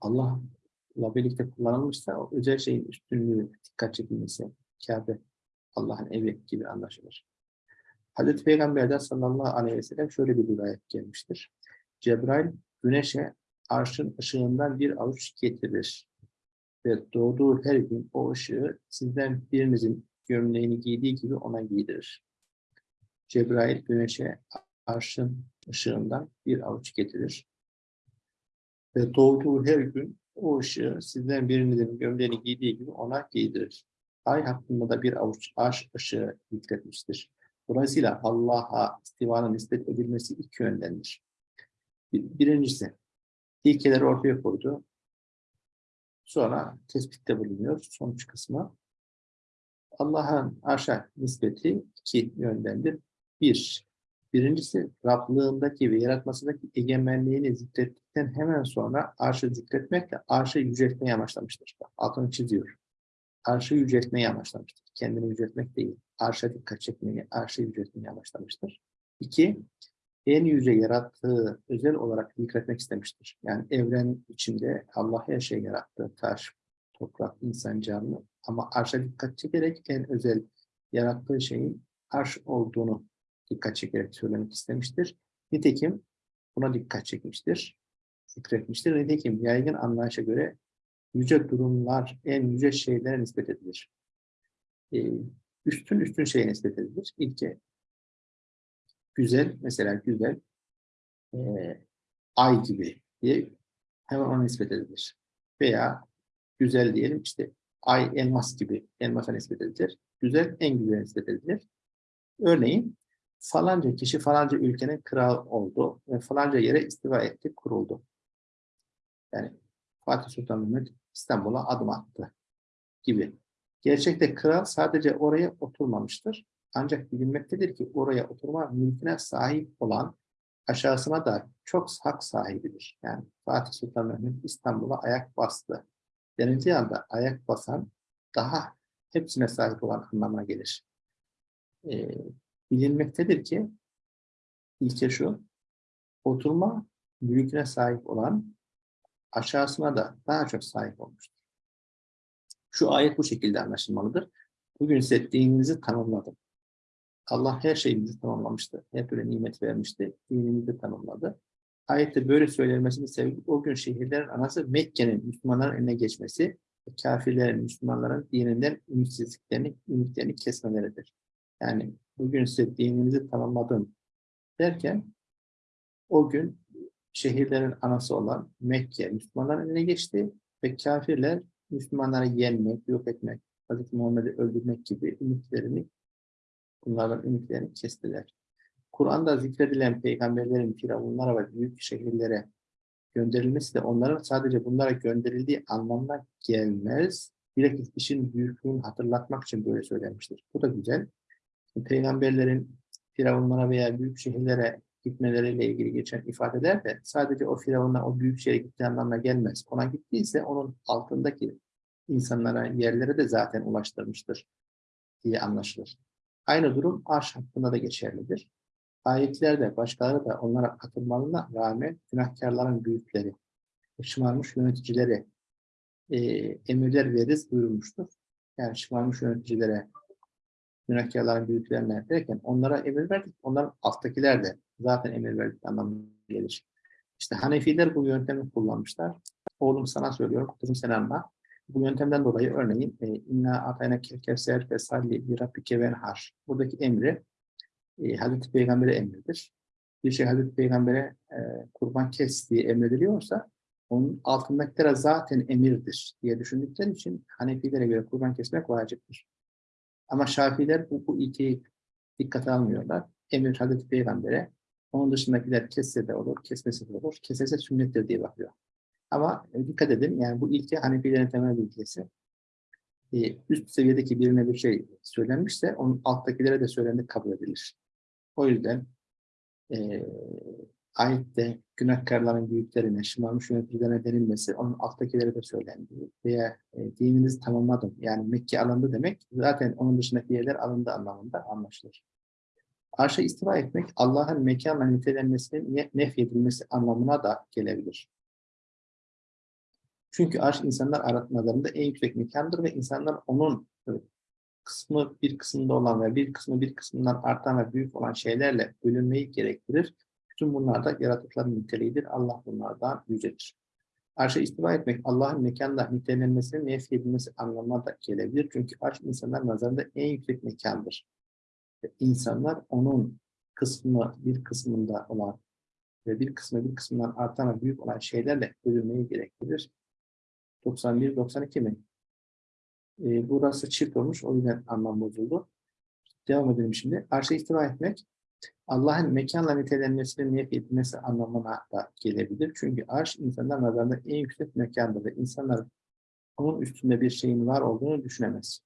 Allah'la birlikte kullanılmışsa, o özel şeyin üstünlüğü dikkat çekilmesi, Kabe, Allah'ın evi gibi anlaşılır. Hazreti Peygamber'den sallallahu aleyhi ve sellem şöyle bir rivayet gelmiştir. Cebrail güneşe arşın ışığından bir avuç getirir ve doğduğu her gün o ışığı sizden birinizin gömleğini giydiği gibi ona giydirir. Cebrail güneşe arşın ışığından bir avuç getirir ve doğduğu her gün o ışığı sizden birinizin gömleğini giydiği gibi ona giydirir. Ay hakkında da bir avuç arş ışığı yükletmiştir. Dolayısıyla Allah'a istivanın nispet edilmesi iki yöndendir. Birincisi, ilkeleri ortaya koydu. Sonra tespitte bulunuyor. Sonuç kısmı. Allah'ın arşa nispeti iki yöndendir. Bir, birincisi Rablığındaki ve yaratmasındaki egemenliğini zikrettikten hemen sonra arşı zikretmekle arşı yüceltmeye başlamıştır. Altını çiziyor. Arşı yüceltmeyi amaçlamıştır. Kendini yüceltmek değil, arşa dikkat çekmeyi, arşı yüceltmeyi amaçlamıştır. İki, en yüce yarattığı özel olarak zikretmek istemiştir. Yani evren içinde Allah her şeyi yarattı. Taş, toprak, insan, canlı. Ama arşa dikkat çekerek en özel yarattığı şeyin arş olduğunu dikkat çekerek söylemek istemiştir. Nitekim buna dikkat çekmiştir, zikretmiştir. Nitekim yaygın anlayışa göre yüce durumlar en yüce şeylere nispet edilir. Ee, üstün üstün şeye nispet edilir. İlke güzel, mesela güzel e, ay gibi diye hemen ona nispet edilir. Veya güzel diyelim işte ay elmas gibi elmasa nispet edilir. Güzel en güzel nispet edilir. Örneğin falanca kişi falanca ülkenin kral oldu ve falanca yere istiva etti, kuruldu. Yani Fatih Sultan Mehmet İstanbul'a adım attı gibi. Gerçekte kral sadece oraya oturmamıştır. Ancak bilinmektedir ki oraya oturma mülküne sahip olan aşağısına da çok hak sahibidir. Yani Fatih Sultan Mehmet İstanbul'a ayak bastı. Denildiği anda ayak basan daha hepsine sahip olan anlamına gelir. Ee, bilinmektedir ki ilke şu, oturma mülküne sahip olan aşağısına da daha çok sahip olmuştur. Şu ayet bu şekilde anlaşılmalıdır. Bugün size dininizi tanımladım. Allah her şeyimizi tamamlamıştı. Her türlü nimet vermişti. Dinimizi tamamladı. Ayette böyle söylenmesinin sebebi o gün şehirlerin anası Mekke'nin Müslümanların eline geçmesi ve kafirlerin Müslümanların dininden ümitsizliklerini, ümitlerini kesmeleridir. Yani bugün size dininizi tamamladım derken o gün şehirlerin anası olan Mekke Müslümanların eline geçti ve kafirler Müslümanları yenmek, yok etmek, Hz. Muhammed'i öldürmek gibi ümitlerini bunlardan ümitlerini kestiler. Kur'an'da zikredilen peygamberlerin firavunlara ve büyük şehirlere gönderilmesi de onların sadece bunlara gönderildiği anlamına gelmez. Bilakis işin büyüklüğünü hatırlatmak için böyle söylenmiştir. Bu da güzel. Peygamberlerin firavunlara veya büyük şehirlere gitmeleriyle ilgili geçen ifadeler de sadece o firavuna o büyük şehre gittiği anlamına gelmez. Ona gittiyse onun altındaki insanlara, yerlere de zaten ulaştırmıştır diye anlaşılır. Aynı durum arş hakkında da geçerlidir. Ayetlerde başkaları da onlara katılmalarına rağmen günahkarların büyükleri, şımarmış yöneticileri e, emirler veririz buyurmuştur. Yani şımarmış yöneticilere, günahkarların büyüklerine derken onlara emir verdik, onların alttakiler de zaten emir verdik anlamına gelir. İşte Hanefiler bu yöntemi kullanmışlar. Oğlum sana söylüyorum, kızım sen anla. Bu yöntemden dolayı örneğin e, inna atayna kevser ve salli bir rabbike. Buradaki emri e, Hazreti Peygamber'e emridir. Bir şey Hazreti Peygamber'e e, kurban kes diye emrediliyorsa onun altındakilere zaten emirdir diye düşündükleri için Hanefilere göre kurban kesmek vaciptir. Ama Şafiler bu, bu ilkeyi dikkate almıyorlar. Emir Hazreti Peygamber'e onun dışındakiler kesse de olur, kesmesi de olur. Kesese sünnettir diye bakıyor. Ama e, dikkat edin yani bu ilke Hanefilerin temel ilkesi. E, üst seviyedeki birine bir şey söylenmişse onun alttakilere de söylendik kabul edilir. O yüzden e, ayette günahkarların büyüklerine, şımarmış yöneticilerine denilmesi, onun alttakilere de söylendiği veya e, dininizi tamamladım, yani Mekke alındı demek, zaten onun dışındaki yerler alındı anlamında anlaşılır. Arşa istiva etmek, Allah'ın mekanla nitelenmesinin nefyedilmesi anlamına da gelebilir. Çünkü arş insanlar aratmalarında en yüksek mekandır ve insanlar onun kısmı bir kısmında olan ve bir kısmı bir kısmından artan ve büyük olan şeylerle bölünmeyi gerektirir. Bütün bunlar da yaratıkların niteliğidir. Allah bunlardan yücedir. Arşa istiva etmek Allah'ın mekanda nitelenmesinin nefy edilmesi anlamına da gelebilir. Çünkü arş insanlar nazarında en yüksek mekandır. İnsanlar onun kısmı bir kısmında olan ve bir kısmı bir kısmından artan büyük olan şeylerle bölünmeyi gerektirir. 91-92 mi? E, burası çift olmuş. O yüzden anlam bozuldu. Devam edelim şimdi. Arşa istiva etmek Allah'ın mekanla nitelenmesinin niyet edilmesi anlamına da gelebilir. Çünkü arş insanlar nazarında en yüksek mekandır ve insanlar onun üstünde bir şeyin var olduğunu düşünemez.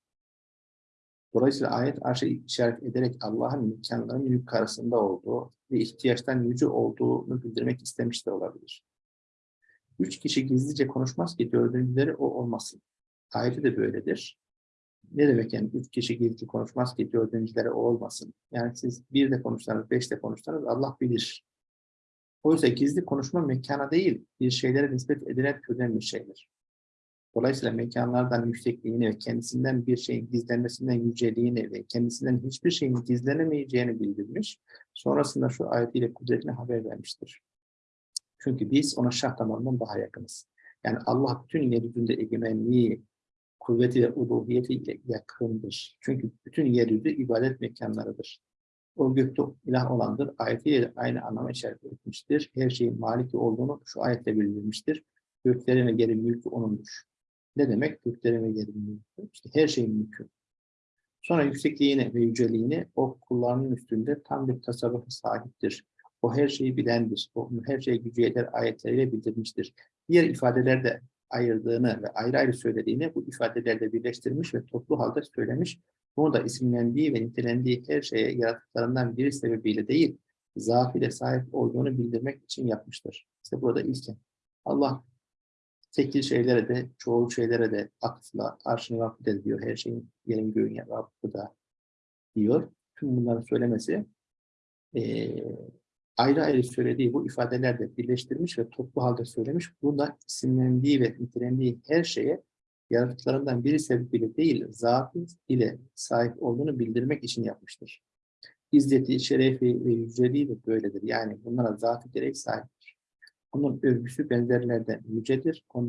Dolayısıyla ayet arşa işaret ederek Allah'ın mekanların yukarısında olduğu ve ihtiyaçtan yüce olduğunu bildirmek istemiş de olabilir. Üç kişi gizlice konuşmaz ki dördüncüleri o olmasın. Ayeti de böyledir. ne demek yani üç kişi gizli konuşmaz ki dördüncüleri o olmasın. Yani siz bir de konuşsanız, beş de konuşsanız Allah bilir. Oysa gizli konuşma mekana değil, bir şeylere nispet edilen türden bir şeydir. Dolayısıyla mekanlardan yüksekliğini ve kendisinden bir şeyin gizlenmesinden yüceliğini ve kendisinden hiçbir şeyin gizlenemeyeceğini bildirmiş. Sonrasında şu ayetiyle kudretine haber vermiştir. Çünkü biz ona şah damarından daha yakınız. Yani Allah bütün yeryüzünde egemenliği, kuvveti ve uluhiyeti yakındır. Çünkü bütün yeryüzü ibadet mekanlarıdır. O gökte ilah olandır. Ayetiyle aynı anlama işaret etmiştir. Her şeyin maliki olduğunu şu ayetle bildirmiştir. Göklerin ve yerin mülkü O'nundur. Ne demek? Göklerin ve yerin. İşte her şeyin mülkü. Sonra yüksekliğini ve yüceliğini o kullarının üstünde tam bir tasarrufu sahiptir. O her şeyi bilendir. O her şeyi gücü yeter ayetleriyle bildirmiştir. Diğer ifadelerde ayırdığını ve ayrı ayrı söylediğini bu ifadelerde birleştirmiş ve toplu halde söylemiş. Bunu da isimlendiği ve nitelendiği her şeye yaratıklarından biri sebebiyle değil, zaaf ile sahip olduğunu bildirmek için yapmıştır. İşte burada ilken. Allah tekil şeylere de, çoğul şeylere de akıfla, arşını Rabb'de diyor. Her şeyin yerin göğün Rabb'da diyor. Tüm bunları söylemesi eee ayrı ayrı söylediği bu ifadelerde birleştirmiş ve toplu halde söylemiş. Bunda isimlendiği ve nitelendiği her şeye yaratıklarından biri sebebiyle değil, zatı ile sahip olduğunu bildirmek için yapmıştır. İzzeti, şerefi ve yüceliği de böyledir. Yani bunlara zatı gerek sahiptir. Onun övgüsü benzerlerden yücedir. Onlar